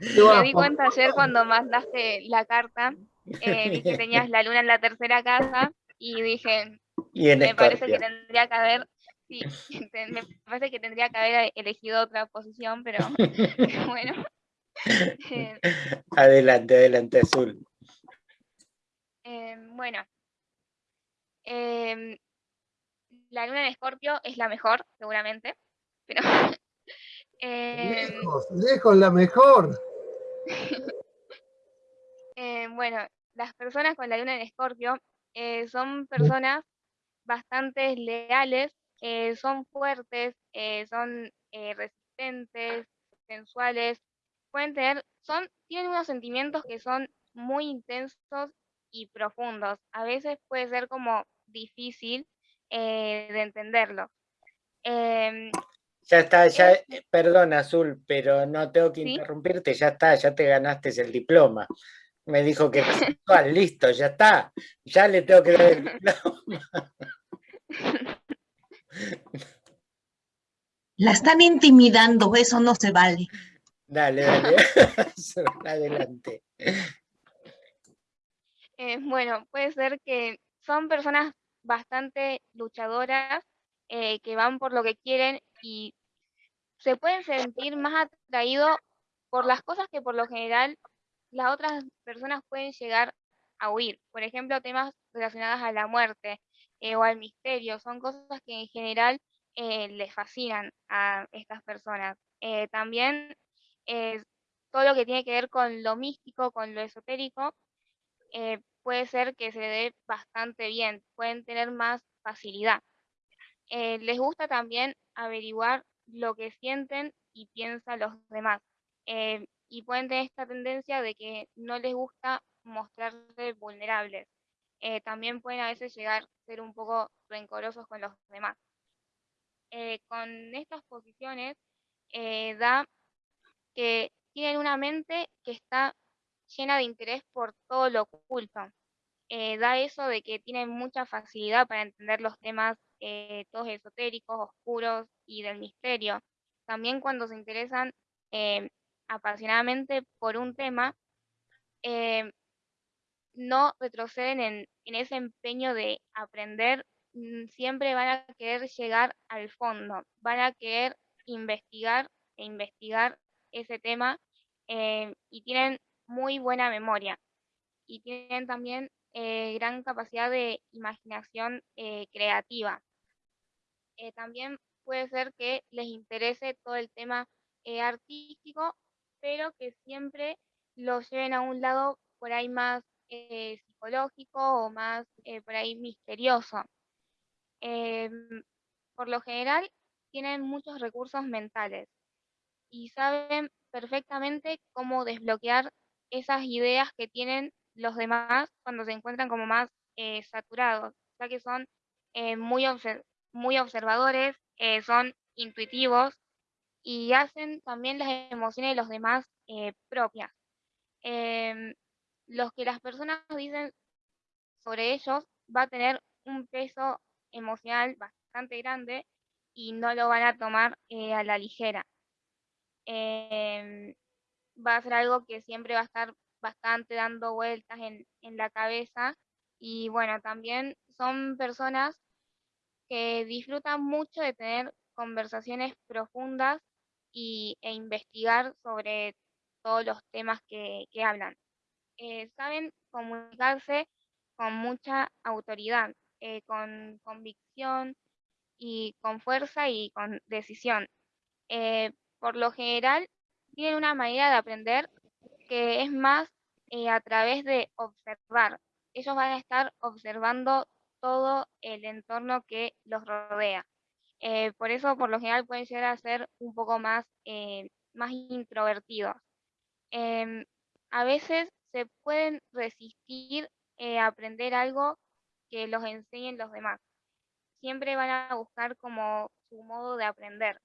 Me di cuenta ayer cuando mandaste la carta, eh, vi que tenías la luna en la tercera casa y dije, me parece que tendría que haber, sí, me parece que tendría que haber elegido otra posición, pero bueno. Eh, adelante, adelante, Azul. Em, bueno, em, la luna en Escorpio es la mejor, seguramente, pero... Em, lejos, lejos la mejor. bueno, las personas con la luna en Escorpio eh, son personas bastante leales, eh, son fuertes, eh, son resistentes, sensuales, pueden tener, son, tienen unos sentimientos que son muy intensos y profundos. A veces puede ser como difícil de entenderlo. Em, Ya está, ya, eh, perdón Azul, pero no tengo que interrumpirte, ya está, ya te ganaste el diploma. Me dijo que listo, ya está, ya le tengo que dar el diploma. La están intimidando, eso no se vale. Dale, dale, adelante. Eh, bueno, puede ser que son personas bastante luchadoras, eh, que van por lo que quieren y se pueden sentir más atraídos por las cosas que por lo general las otras personas pueden llegar a huir. Por ejemplo, temas relacionados a la muerte eh, o al misterio, son cosas que en general les fascinan a estas personas. Eh, todo lo que tiene que ver con lo místico, con lo esotérico, puede ser que se dé bastante bien, pueden tener más facilidad. les gusta también averiguar lo que sienten y piensan los demás. y pueden tener esta tendencia de que no les gusta mostrarse vulnerables. también pueden a veces llegar a ser un poco rencorosos con los demás. Eh, con estas posiciones eh, da que tienen una mente que está llena de interés por todo lo oculto. Eh, da eso de que tienen mucha facilidad para entender los temas todos esotéricos, oscuros y del misterio. También cuando se interesan apasionadamente por un tema, no retroceden en, en, ese empeño de aprender Mm, siempre van a querer llegar al fondo, van a querer investigar e investigar ese tema eh, y tienen muy buena memoria y tienen también eh, gran capacidad de imaginación eh, creativa. también puede ser que les interese todo el tema artístico, pero que siempre lo lleven a un lado por ahí más psicológico o más por ahí misterioso. Em, por lo general tienen muchos recursos mentales y saben perfectamente cómo desbloquear esas ideas que tienen los demás cuando se encuentran como más eh, saturados, ya que son eh, muy, muy observadores, eh, son intuitivos y hacen también las emociones de los demás propias. Em, los que las personas dicen sobre ellos va a tener un peso emocional bastante grande y no lo van a tomar eh, a la ligera. Em, va a ser algo que siempre va a estar bastante dando vueltas en, la cabeza y bueno, también son personas que disfrutan mucho de tener conversaciones profundas y, e investigar sobre todos los temas que, hablan. Eh, saben comunicarse con mucha autoridad eh, con convicción y con fuerza y con decisión. Eh, por lo general, tienen una manera de aprender que es más eh, a través de observar. Ellos van a estar observando todo el entorno que los rodea. por eso, por lo general, pueden llegar a ser un poco más, más introvertidos. Em, a veces se pueden resistir a aprender algo que los enseñen los demás. Siempre van a buscar como su modo de aprender.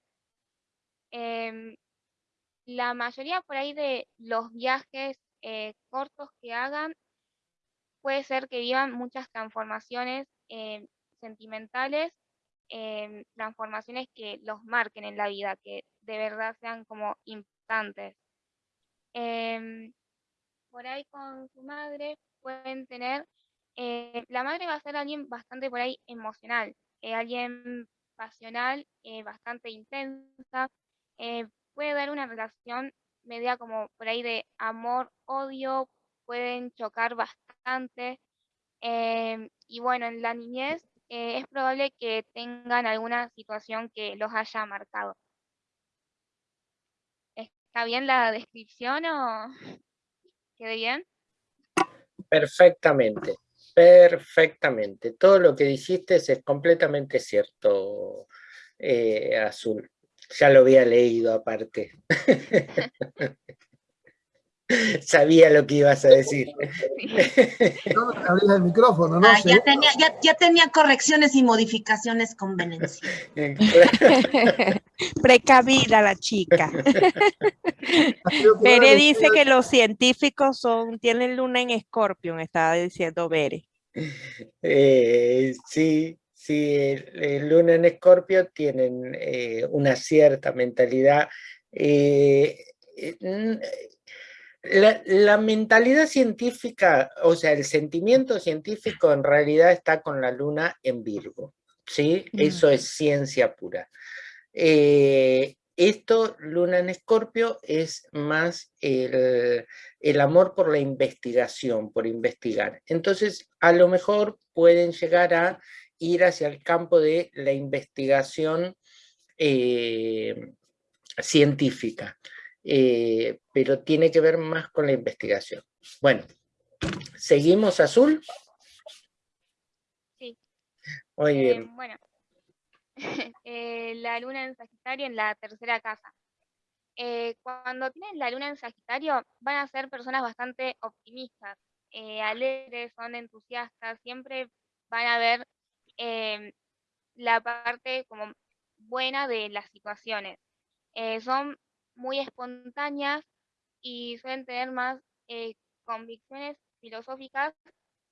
Em, la mayoría por ahí de los viajes eh, cortos que hagan puede ser que vivan muchas transformaciones em, sentimentales, em, transformaciones que los marquen en la vida, que de verdad sean como importantes. por ahí con su madre pueden tener eh, la madre va a ser alguien bastante por ahí emocional, eh, alguien pasional, eh, bastante intensa, puede dar una relación media como por ahí de amor-odio, pueden chocar bastante. y bueno, en la niñez es probable que tengan alguna situación que los haya marcado. ¿Está bien la descripción o quede bien? Perfectamente. Perfectamente. Todo lo que dijiste es completamente cierto, eh, Azul. Ya lo había leído aparte. Sabía lo que ibas a decir. No, el micrófono, ¿no? Ah, ya, tenía, ya, tenía correcciones y modificaciones con Venecia. Precavida la chica. Bere dice que los científicos son, tienen luna en escorpión, estaba diciendo Bere. Eh, sí, sí, el, luna en escorpio tienen eh, una cierta mentalidad. Eh, la, mentalidad científica, o sea, el sentimiento científico en realidad está con la luna en Virgo, ¿sí? Eso es ciencia pura. Eh, esto, luna en escorpio, es más el, amor por la investigación, por investigar. Entonces, a lo mejor pueden llegar a ir hacia el campo de la investigación eh, científica. Eh, pero tiene que ver más con la investigación. Bueno, ¿seguimos azul? Sí. Muy eh, bien. Bueno, la luna en Sagitario en la tercera casa. cuando tienen la luna en Sagitario van a ser personas bastante optimistas, alegres, son entusiastas, siempre van a ver la parte como buena de las situaciones. son muy espontáneas y suelen tener más eh, convicciones filosóficas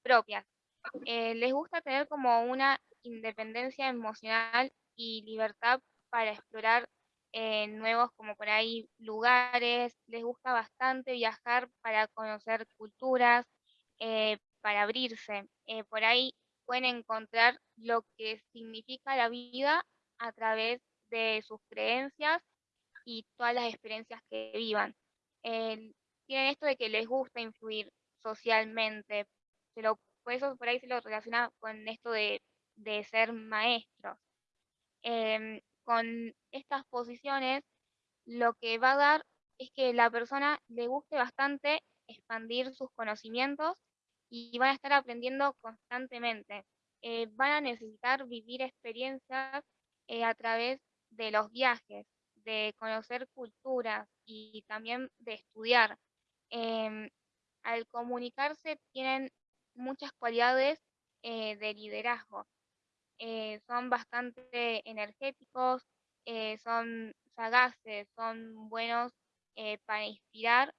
propias. Eh, les gusta tener como una independencia emocional y libertad para explorar eh, nuevos como por ahí lugares, les gusta bastante viajar para conocer culturas, para abrirse. por ahí pueden encontrar lo que significa la vida a través de sus creencias y todas las experiencias que vivan. tienen esto de que les gusta influir socialmente, se lo, por eso por ahí se lo relaciona con esto de, ser maestros. Em, con estas posiciones, lo que va a dar es que la persona le guste bastante expandir sus conocimientos y van a estar aprendiendo constantemente. Eh, van a necesitar vivir experiencias eh, a través de los viajes, de conocer culturas y también de estudiar. Em, al comunicarse tienen muchas cualidades eh, de liderazgo. Son bastante energéticos, son sagaces, son buenos para inspirar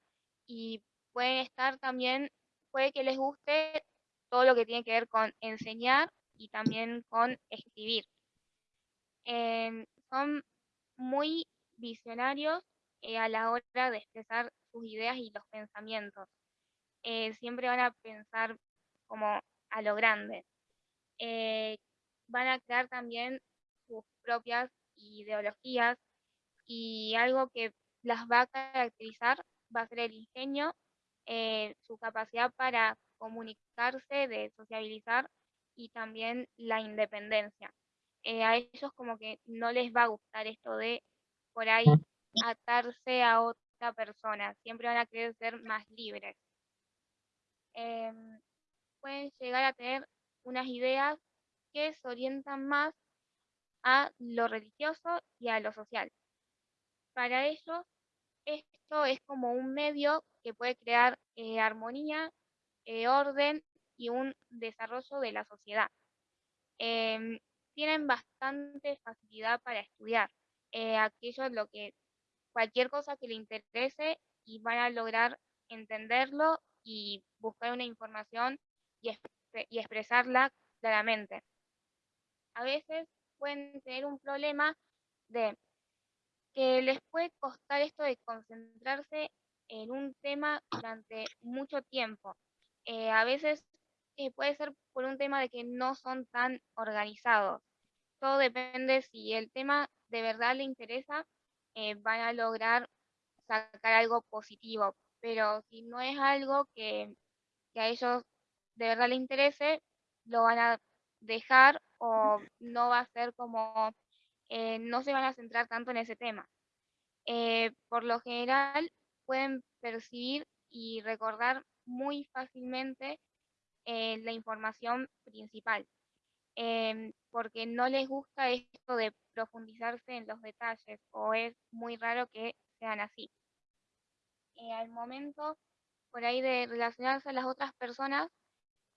y pueden estar también, puede que les guste todo lo que tiene que ver con enseñar y también con escribir. Em, son muy visionarios eh, a la hora de expresar sus ideas y los pensamientos. Eh, siempre van a pensar como a lo grande. Eh, van a crear también sus propias ideologías y algo que las va a caracterizar va a ser el ingenio, su capacidad para comunicarse, de sociabilizar y también la independencia. a ellos como que no les va a gustar esto de por ahí atarse a otra persona, siempre van a querer ser más libres. Em, pueden llegar a tener unas ideas que se orientan más a lo religioso y a lo social. Para ellos, esto es como un medio que puede crear eh, armonía, eh, orden y un desarrollo de la sociedad. Em, tienen bastante facilidad para estudiar eh, aquello lo que cualquier cosa que le interese y van a lograr entenderlo y buscar una información y, y expresarla claramente. A veces pueden tener un problema de que les puede costar esto de concentrarse en un tema durante mucho tiempo. Eh, a veces eh, puede ser por un tema de que no son tan organizados. Todo depende si el tema de verdad le interesa, eh, van a lograr sacar algo positivo. Pero si no es algo que, a ellos de verdad les interese, lo van a dejar o no va a ser como, eh, no se van a centrar tanto en ese tema. Eh, por lo general, pueden percibir y recordar muy fácilmente la información principal. Em, porque no les gusta esto de profundizarse en los detalles o es muy raro que sean así. Eh, al momento por ahí de relacionarse a las otras personas,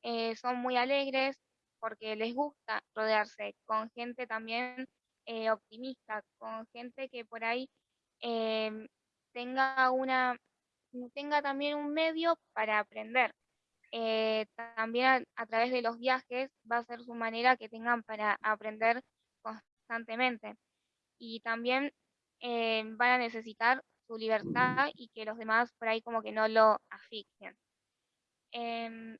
eh, son muy alegres porque les gusta rodearse con gente también eh, optimista, con gente que por ahí em, tenga una tenga también un medio para aprender. Eh, también a, través de los viajes va a ser su manera que tengan para aprender constantemente. Y también van a necesitar su libertad y que los demás por ahí como que no lo asfixien. Em,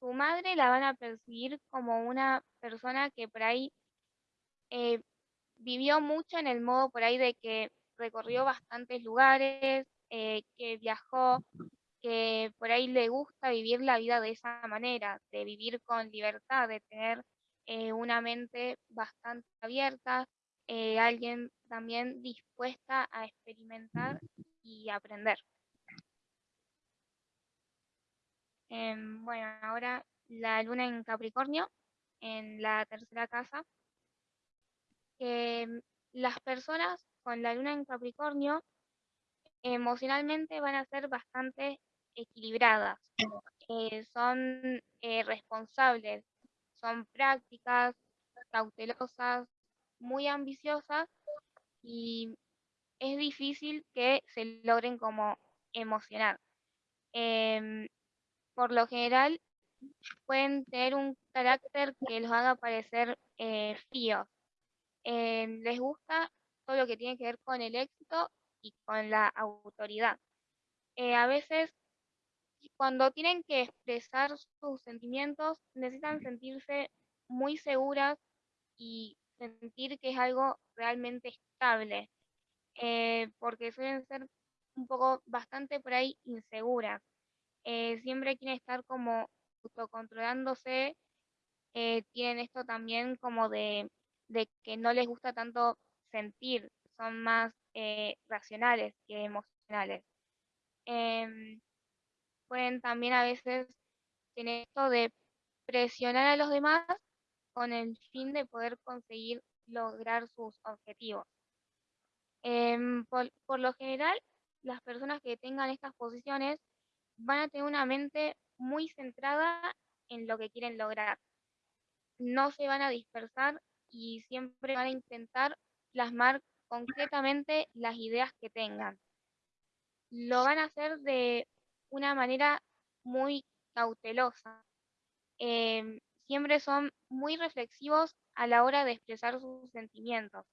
su madre la van a percibir como una persona que por ahí eh, vivió mucho en el modo por ahí de que recorrió bastantes lugares, eh, que viajó, que por ahí le gusta vivir la vida de esa manera, de vivir con libertad, de tener eh, una mente bastante abierta, alguien también dispuesta a experimentar y aprender. Em, bueno, ahora la luna en Capricornio, en la tercera casa. Las personas con la luna en Capricornio emocionalmente van a ser bastante equilibradas. Eh, son eh, responsables, son prácticas, cautelosas, muy ambiciosas y es difícil que se logren como emocionar. Em, por lo general pueden tener un carácter que los haga parecer eh, fríos. Eh, les gusta todo lo que tiene que ver con el éxito y con la autoridad. Eh, a veces, cuando tienen que expresar sus sentimientos, necesitan sentirse muy seguras y sentir que es algo realmente estable, porque suelen ser un poco bastante por ahí inseguras. Eh, siempre quieren estar como autocontrolándose, eh, tienen esto también como de, que no les gusta tanto sentir, son más eh, racionales que emocionales. Em, pueden también a veces tener esto de presionar a los demás con el fin de poder conseguir lograr sus objetivos. Em, por lo general, las personas que tengan estas posiciones van a tener una mente muy centrada en lo que quieren lograr. No se van a dispersar y siempre van a intentar plasmar concretamente las ideas que tengan. Lo van a hacer de una manera muy cautelosa. Em, siempre son muy reflexivos a la hora de expresar sus sentimientos.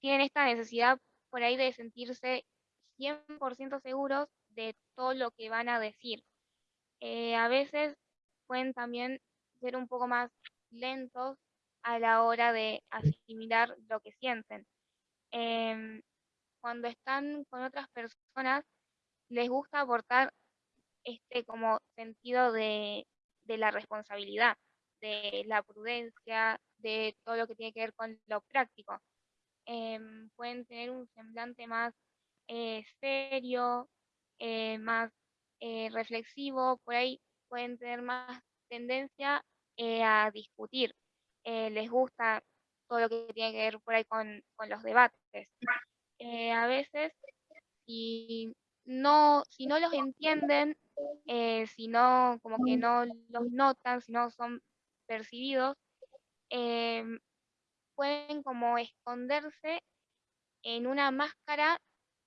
Tienen esta necesidad por ahí de sentirse 100% seguros de todo lo que van a decir. Eh, a veces pueden también ser un poco más lentos a la hora de asimilar lo que sienten. Em, cuando están con otras personas, les gusta aportar este como sentido de, la responsabilidad, de la prudencia, de todo lo que tiene que ver con lo práctico. Em, pueden tener un semblante más eh, serio, eh, más eh, reflexivo, por ahí pueden tener más tendencia a discutir. Les gusta todo lo que tiene que ver por ahí con, los debates. a veces, si no, si no los entienden, si no, como que no los notan, si no son percibidos, pueden como esconderse en una máscara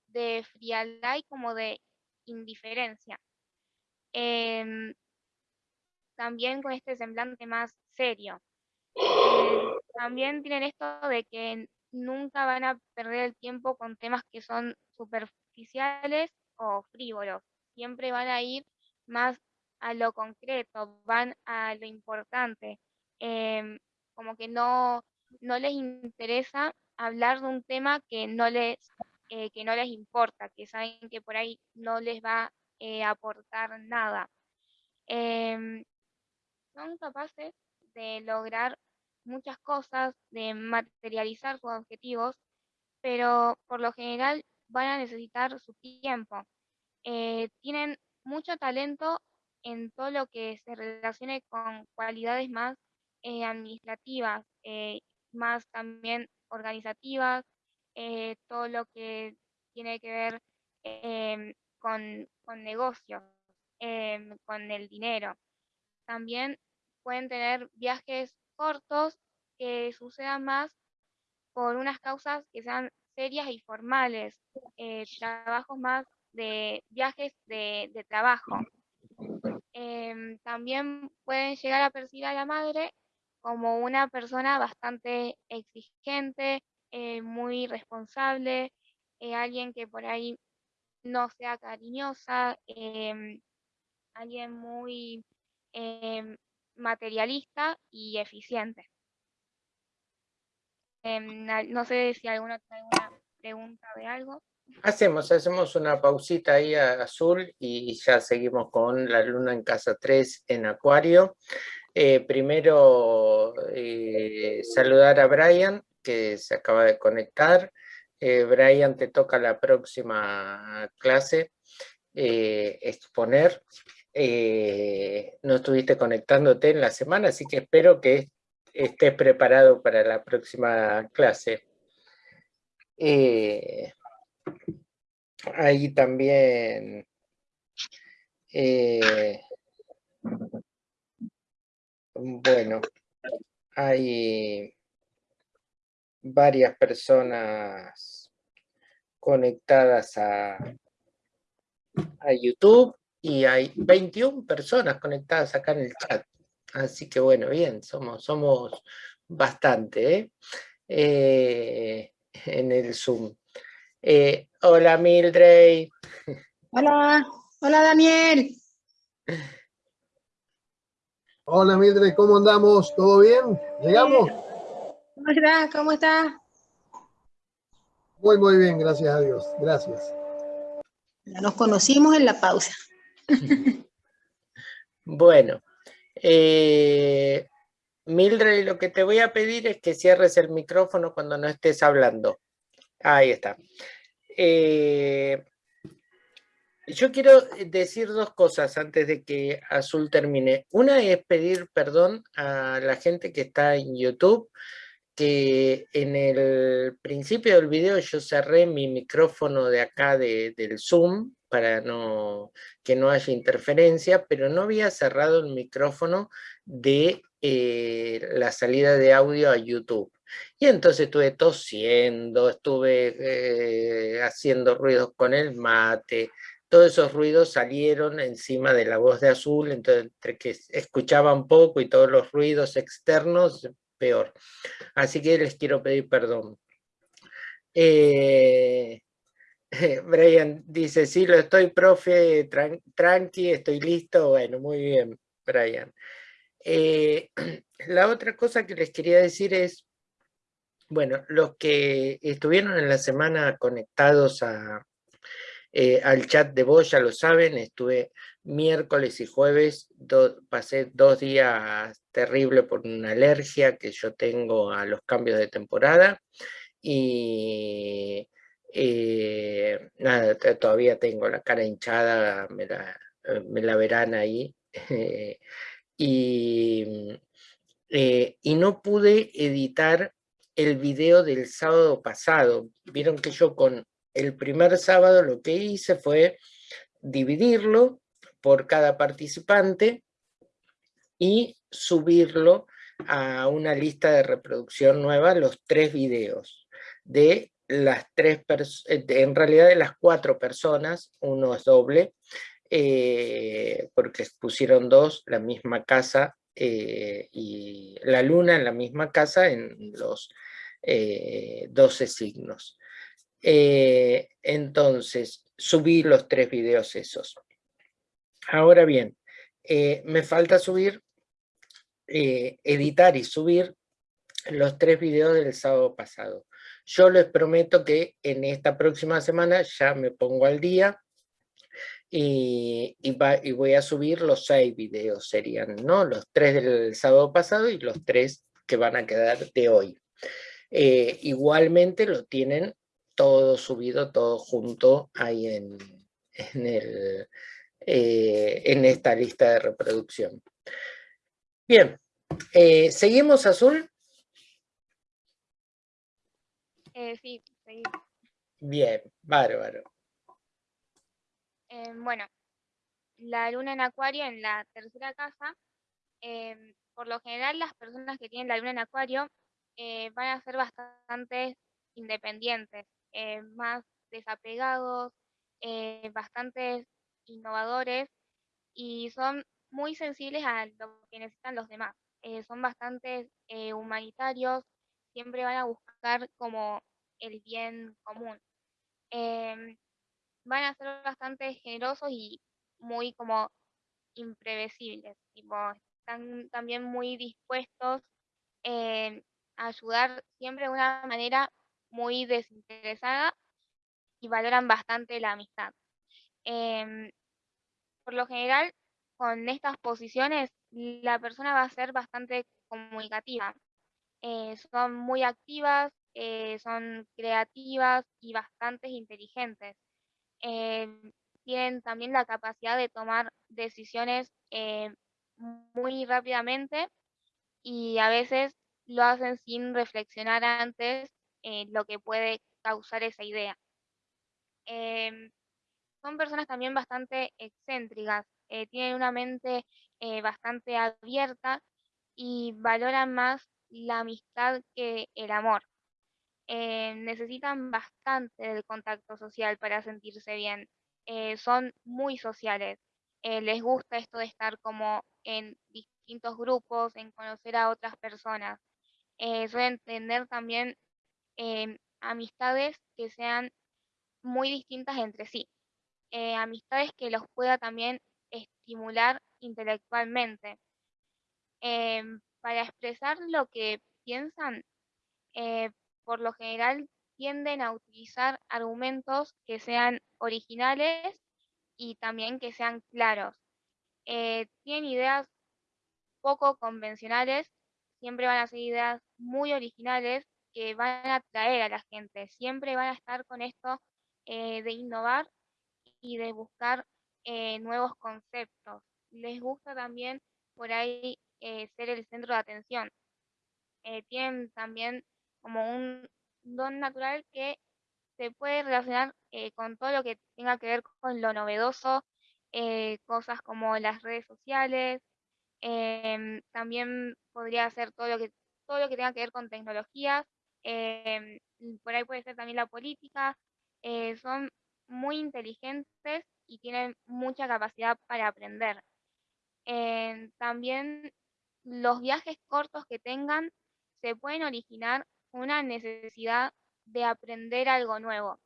de frialdad y como de indiferencia. Em, también con este semblante más serio. También tienen esto de que nunca van a perder el tiempo con temas que son superficiales o frívolos. Siempre van a ir más a lo concreto, van a lo importante. Em, como que no, no les interesa hablar de un tema que no les eh, que no les importa, que saben que por ahí no les va eh, a aportar nada. Em, son capaces de lograr muchas cosas, de materializar sus objetivos, pero por lo general van a necesitar su tiempo. Eh, tienen mucho talento en todo lo que se relacione con cualidades más administrativas, más también organizativas, eh, todo lo que tiene que ver em, con, con negocios, em, con el dinero. También pueden tener viajes cortos que sucedan más por unas causas que sean serias y formales, eh, trabajos más de viajes de, trabajo. Em, también pueden llegar a percibir a la madre como una persona bastante exigente, eh, muy responsable, eh, alguien que por ahí no sea cariñosa, em, alguien muy em, materialista y eficiente. No sé si alguna tiene alguna pregunta de algo. Hacemos, hacemos una pausita ahí a azul y ya seguimos con la luna en casa 3 en acuario. Eh, primero eh, saludar a Brian que se acaba de conectar. Eh, Brian, te toca la próxima clase exponer. No estuviste conectándote en la semana, así que espero que estés preparado para la próxima clase. Eh, ahí también eh, bueno, hay varias personas conectadas a, a YouTube y hay 21 personas conectadas acá en el chat. Así que bueno, bien, somos, somos bastante ¿eh? Eh, en el Zoom. Eh, hola Mildred. Hola, hola Daniel. Hola Mildred, ¿cómo andamos? ¿Todo bien? ¿Llegamos? ¿Cómo estás? ¿Cómo estás? Muy, muy bien, gracias a Dios. Gracias. nos conocimos en la pausa. Bueno, eh, Mildred, lo que te voy a pedir es que cierres el micrófono cuando no estés hablando. Ahí está. Eh, yo quiero decir dos cosas antes de que Azul termine. Una es pedir perdón a la gente que está en YouTube, que en el principio del video yo cerré mi micrófono de acá del Zoom para no, que no haya interferencia, pero no había cerrado el micrófono de eh, la salida de audio a YouTube. Y entonces estuve tosiendo, estuve eh, haciendo ruidos con el mate, todos esos ruidos salieron encima de la voz de Azul, entonces entre que escuchaban poco y todos los ruidos externos, peor. Así que les quiero pedir perdón. Eh, Brian dice, sí, lo estoy, profe, tranqui, estoy listo. Bueno, muy bien, Brian. Eh, la otra cosa que les quería decir es, bueno, los que estuvieron en la semana conectados a, eh, al chat de voz ya lo saben, estuve miércoles y jueves, pasé dos días terribles por una alergia que yo tengo a los cambios de temporada y eh, nada, todavía tengo la cara hinchada, me la, eh, verán ahí. y, eh, y no pude editar el video del sábado pasado. Vieron que yo con el primer sábado lo que hice fue dividirlo por cada participante y subirlo a una lista de reproducción nueva, los tres videos de las tres eh, en realidad de las cuatro personas, uno es doble, eh, porque pusieron dos, la misma casa eh, y la luna en la misma casa en los 12 signos. entonces, subí los tres videos esos. Ahora bien, me falta subir, editar y subir los tres videos del sábado pasado. Yo les prometo que en esta próxima semana ya me pongo al día y, voy a subir los seis videos, serían ¿no? los tres del sábado pasado y los tres que van a quedar de hoy. Eh, igualmente lo tienen todo subido, todo junto ahí en, el, eh, en esta lista de reproducción. Bien, eh, ¿seguimos azul? Eh, sí, Bien, bárbaro. Em, bueno, la luna en acuario en la tercera casa, em, por lo general las personas que tienen la luna en acuario eh, van a ser bastante independientes, eh, más desapegados, eh, bastante innovadores y son muy sensibles a lo que necesitan los demás. son bastante humanitarios, siempre van a buscar como el bien común. Em, van a ser bastante generosos y muy como imprevisibles, están también muy dispuestos a ayudar siempre de una manera muy desinteresada y valoran bastante la amistad. Em, por lo general, con estas posiciones, la persona va a ser bastante comunicativa. Eh, son muy activas, eh, son creativas y bastante inteligentes. Em, tienen también la capacidad de tomar decisiones eh, muy rápidamente y a veces lo hacen sin reflexionar antes lo que puede causar esa idea. Em, son personas también bastante excéntricas, eh, tienen una mente eh, bastante abierta y valoran más la amistad que el amor. Eh, necesitan bastante del contacto social para sentirse bien. son muy sociales. les gusta esto de estar como en distintos grupos, en conocer a otras personas. suelen tener también amistades que sean muy distintas entre sí. Amistades que los pueda también estimular intelectualmente. Em, para expresar lo que piensan, eh, por lo general tienden a utilizar argumentos que sean originales y también que sean claros. Eh, tienen ideas poco convencionales, siempre van a ser ideas muy originales que van a atraer a la gente, siempre van a estar con esto eh, de innovar y de buscar eh, nuevos conceptos. Les gusta también por ahí eh, ser el centro de atención. tienen también como un don natural que se puede relacionar con todo lo que tenga que ver con lo novedoso, cosas como las redes sociales, em, también podría ser todo lo que todo lo que tenga que ver con tecnologías, em, por ahí puede ser también la política, eh, son muy inteligentes y tienen mucha capacidad para aprender. También los viajes cortos que tengan se pueden originar una necesidad de aprender algo nuevo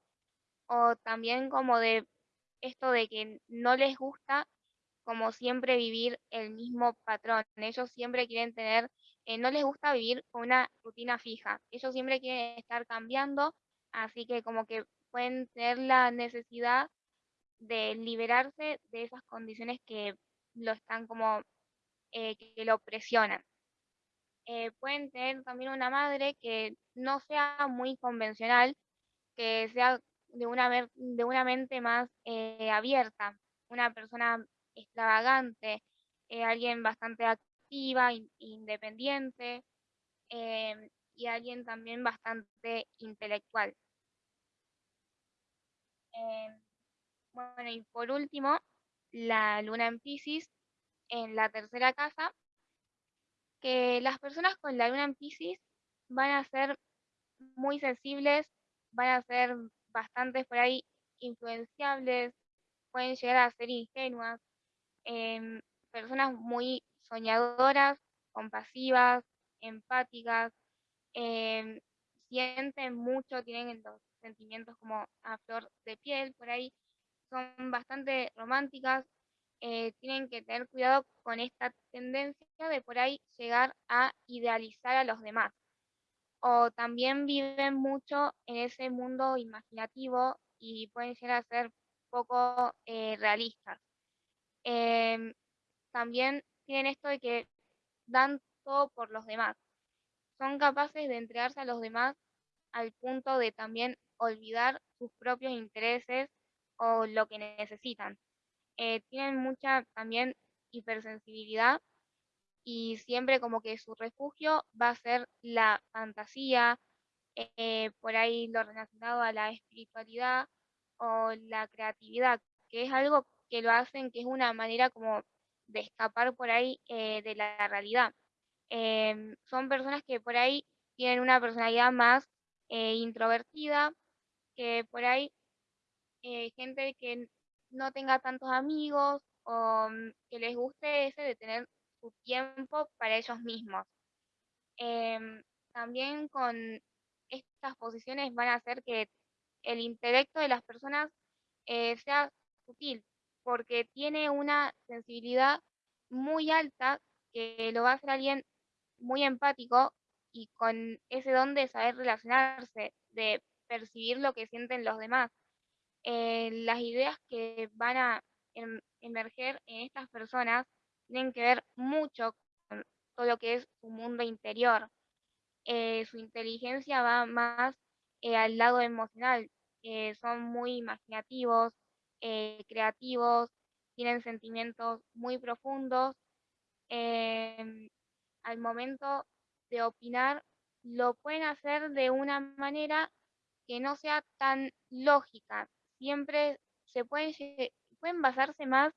o también como de esto de que no les gusta como siempre vivir el mismo patrón. Ellos siempre quieren tener, eh, no les gusta vivir con una rutina fija. Ellos siempre quieren estar cambiando, así que como que pueden tener la necesidad de liberarse de esas condiciones que lo están como, eh, que lo presionan. Eh, pueden tener también una madre que no sea muy convencional, que sea de una, de una mente más eh, abierta, una persona extravagante, alguien bastante activa, independiente y alguien también bastante intelectual. Em, bueno, y por último, la luna en Pisces en la tercera casa, que las personas con la luna en Pisces van a ser muy sensibles, van a ser bastante por ahí influenciables, pueden llegar a ser ingenuas, em, personas muy soñadoras, compasivas, empáticas, em, sienten mucho, tienen los sentimientos como a flor de piel por ahí, son bastante románticas, eh, tienen que tener cuidado con esta tendencia de por ahí llegar a idealizar a los demás. O también viven mucho en ese mundo imaginativo y pueden llegar a ser poco eh, realistas. Em, también tienen esto de que dan todo por los demás. Son capaces de entregarse a los demás al punto de también olvidar sus propios intereses o lo que necesitan. Eh, tienen mucha también hipersensibilidad y siempre como que su refugio va a ser la fantasía, eh, por ahí lo relacionado a la espiritualidad o la creatividad, que es algo que lo hacen, que es una manera como de escapar por ahí eh, de la realidad. Em, son personas que por ahí tienen una personalidad más introvertida, que por ahí eh, gente que no tenga tantos amigos o mm, que les guste ese de tener su tiempo para ellos mismos. Em, también con estas posiciones van a hacer que el intelecto de las personas eh, sea sutil, porque tiene una sensibilidad muy alta que lo va a hacer alguien muy empático y con ese don de saber relacionarse, de percibir lo que sienten los demás. Eh, las ideas que van a em, emerger en estas personas tienen que ver mucho con todo lo que es su mundo interior. Eh, su inteligencia va más eh, al lado emocional. son muy imaginativos, creativos, tienen sentimientos muy profundos. Em, al momento de opinar, lo pueden hacer de una manera que no sea tan lógica. Siempre se pueden, pueden basarse más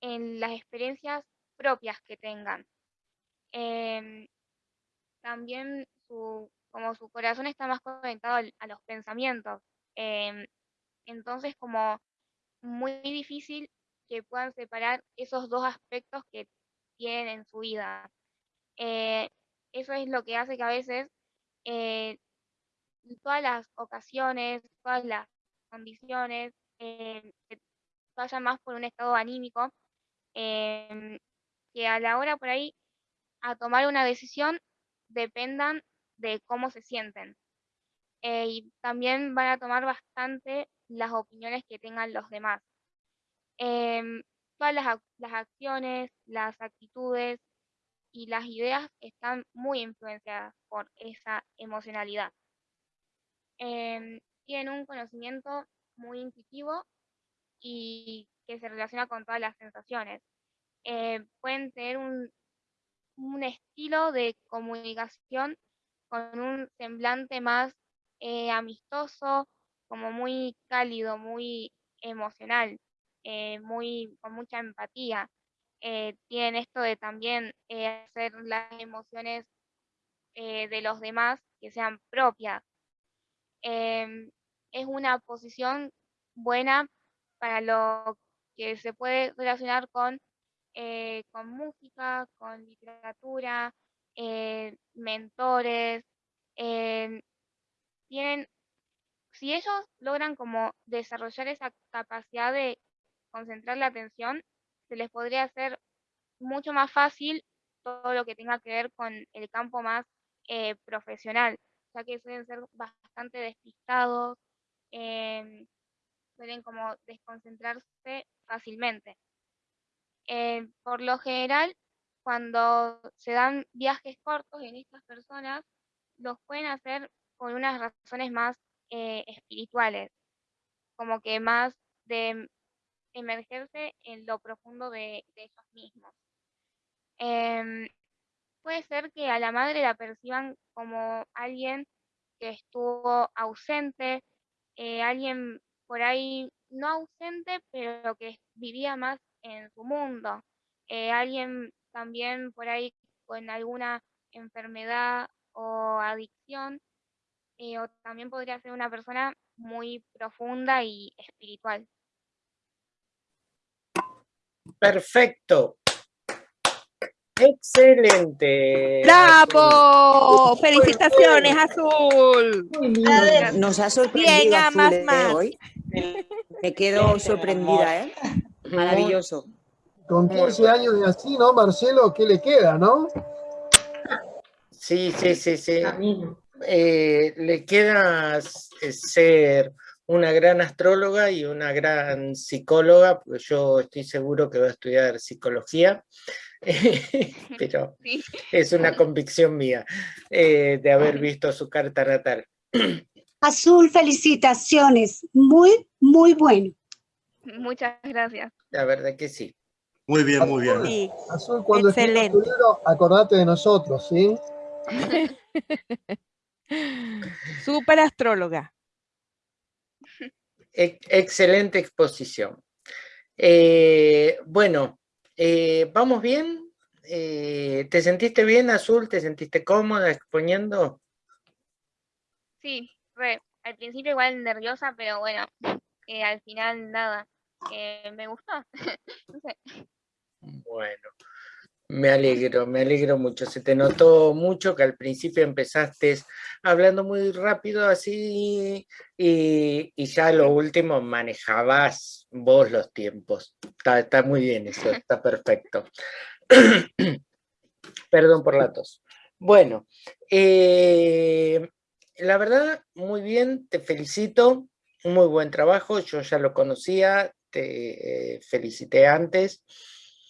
en las experiencias propias que tengan. Em, también su, como su corazón está más conectado a los pensamientos. Em, entonces como muy difícil que puedan separar esos dos aspectos que tienen en su vida. Eh, eso es lo que hace que a veces eh, todas las ocasiones, todas las condiciones eh, vayan más por un estado anímico, em, que a la hora por ahí a tomar una decisión dependan de cómo se sienten. Eh, y también van a tomar bastante las opiniones que tengan los demás. Em, todas las, las acciones, las actitudes y las ideas están muy influenciadas por esa emocionalidad. Em, tienen un conocimiento muy intuitivo y que se relaciona con todas las sensaciones. Eh, pueden tener un, un, estilo de comunicación con un semblante más eh, amistoso, como muy cálido, muy emocional, eh, muy, con mucha empatía. tienen esto de también hacer las emociones de los demás que sean propias. Em, es una posición buena para lo que se puede relacionar con, eh, con música, con literatura, eh, mentores. Em, tienen, si ellos logran como desarrollar esa capacidad de concentrar la atención, se les podría hacer mucho más fácil todo lo que tenga que ver con el campo más eh, profesional, ya que suelen ser bastante despistados, eh, suelen como desconcentrarse fácilmente. Eh, por lo general, cuando se dan viajes cortos en estas personas, los pueden hacer por unas razones más eh, espirituales, como que más de emergerse en lo profundo de, ellos mismos. Em, puede ser que a la madre la perciban como alguien que estuvo ausente, eh, alguien por ahí no ausente, pero que vivía más en su mundo, eh, alguien también por ahí con alguna enfermedad o adicción, eh, o también podría ser una persona muy profunda y espiritual. Perfecto. Excelente. ¡Bravo! Felicitaciones, Azul. Nos ha sorprendido Azul, ¿eh? hoy. Me quedo sorprendida, ¿eh? Maravilloso. Con 15 años y así, ¿no, Marcelo? ¿Qué le queda, no? Sí, sí, sí, sí. Eh, le queda ser una gran astróloga y una gran psicóloga, porque yo estoy seguro que va a estudiar psicología. pero es una convicción mía eh, de haber visto su carta natal. Azul, felicitaciones, muy, muy bueno. Muchas gracias. La verdad que sí. Muy bien, muy bien. Azul, cuando estés acordate de nosotros, ¿sí? Súper astróloga. excelente exposición. Eh, bueno, eh, ¿vamos bien? Eh, ¿Te sentiste bien, Azul? ¿Te sentiste cómoda exponiendo? Sí, al principio igual nerviosa, pero bueno, al final nada, me gustó. Bueno, me alegro, me alegro mucho. Se te notó mucho que al principio empezaste hablando muy rápido así y, ya lo último manejabas vos los tiempos. Está, muy bien eso, está perfecto. Perdón por la tos. Bueno, eh, la verdad, muy bien, te felicito, muy buen trabajo, yo ya lo conocía, te eh, felicité antes.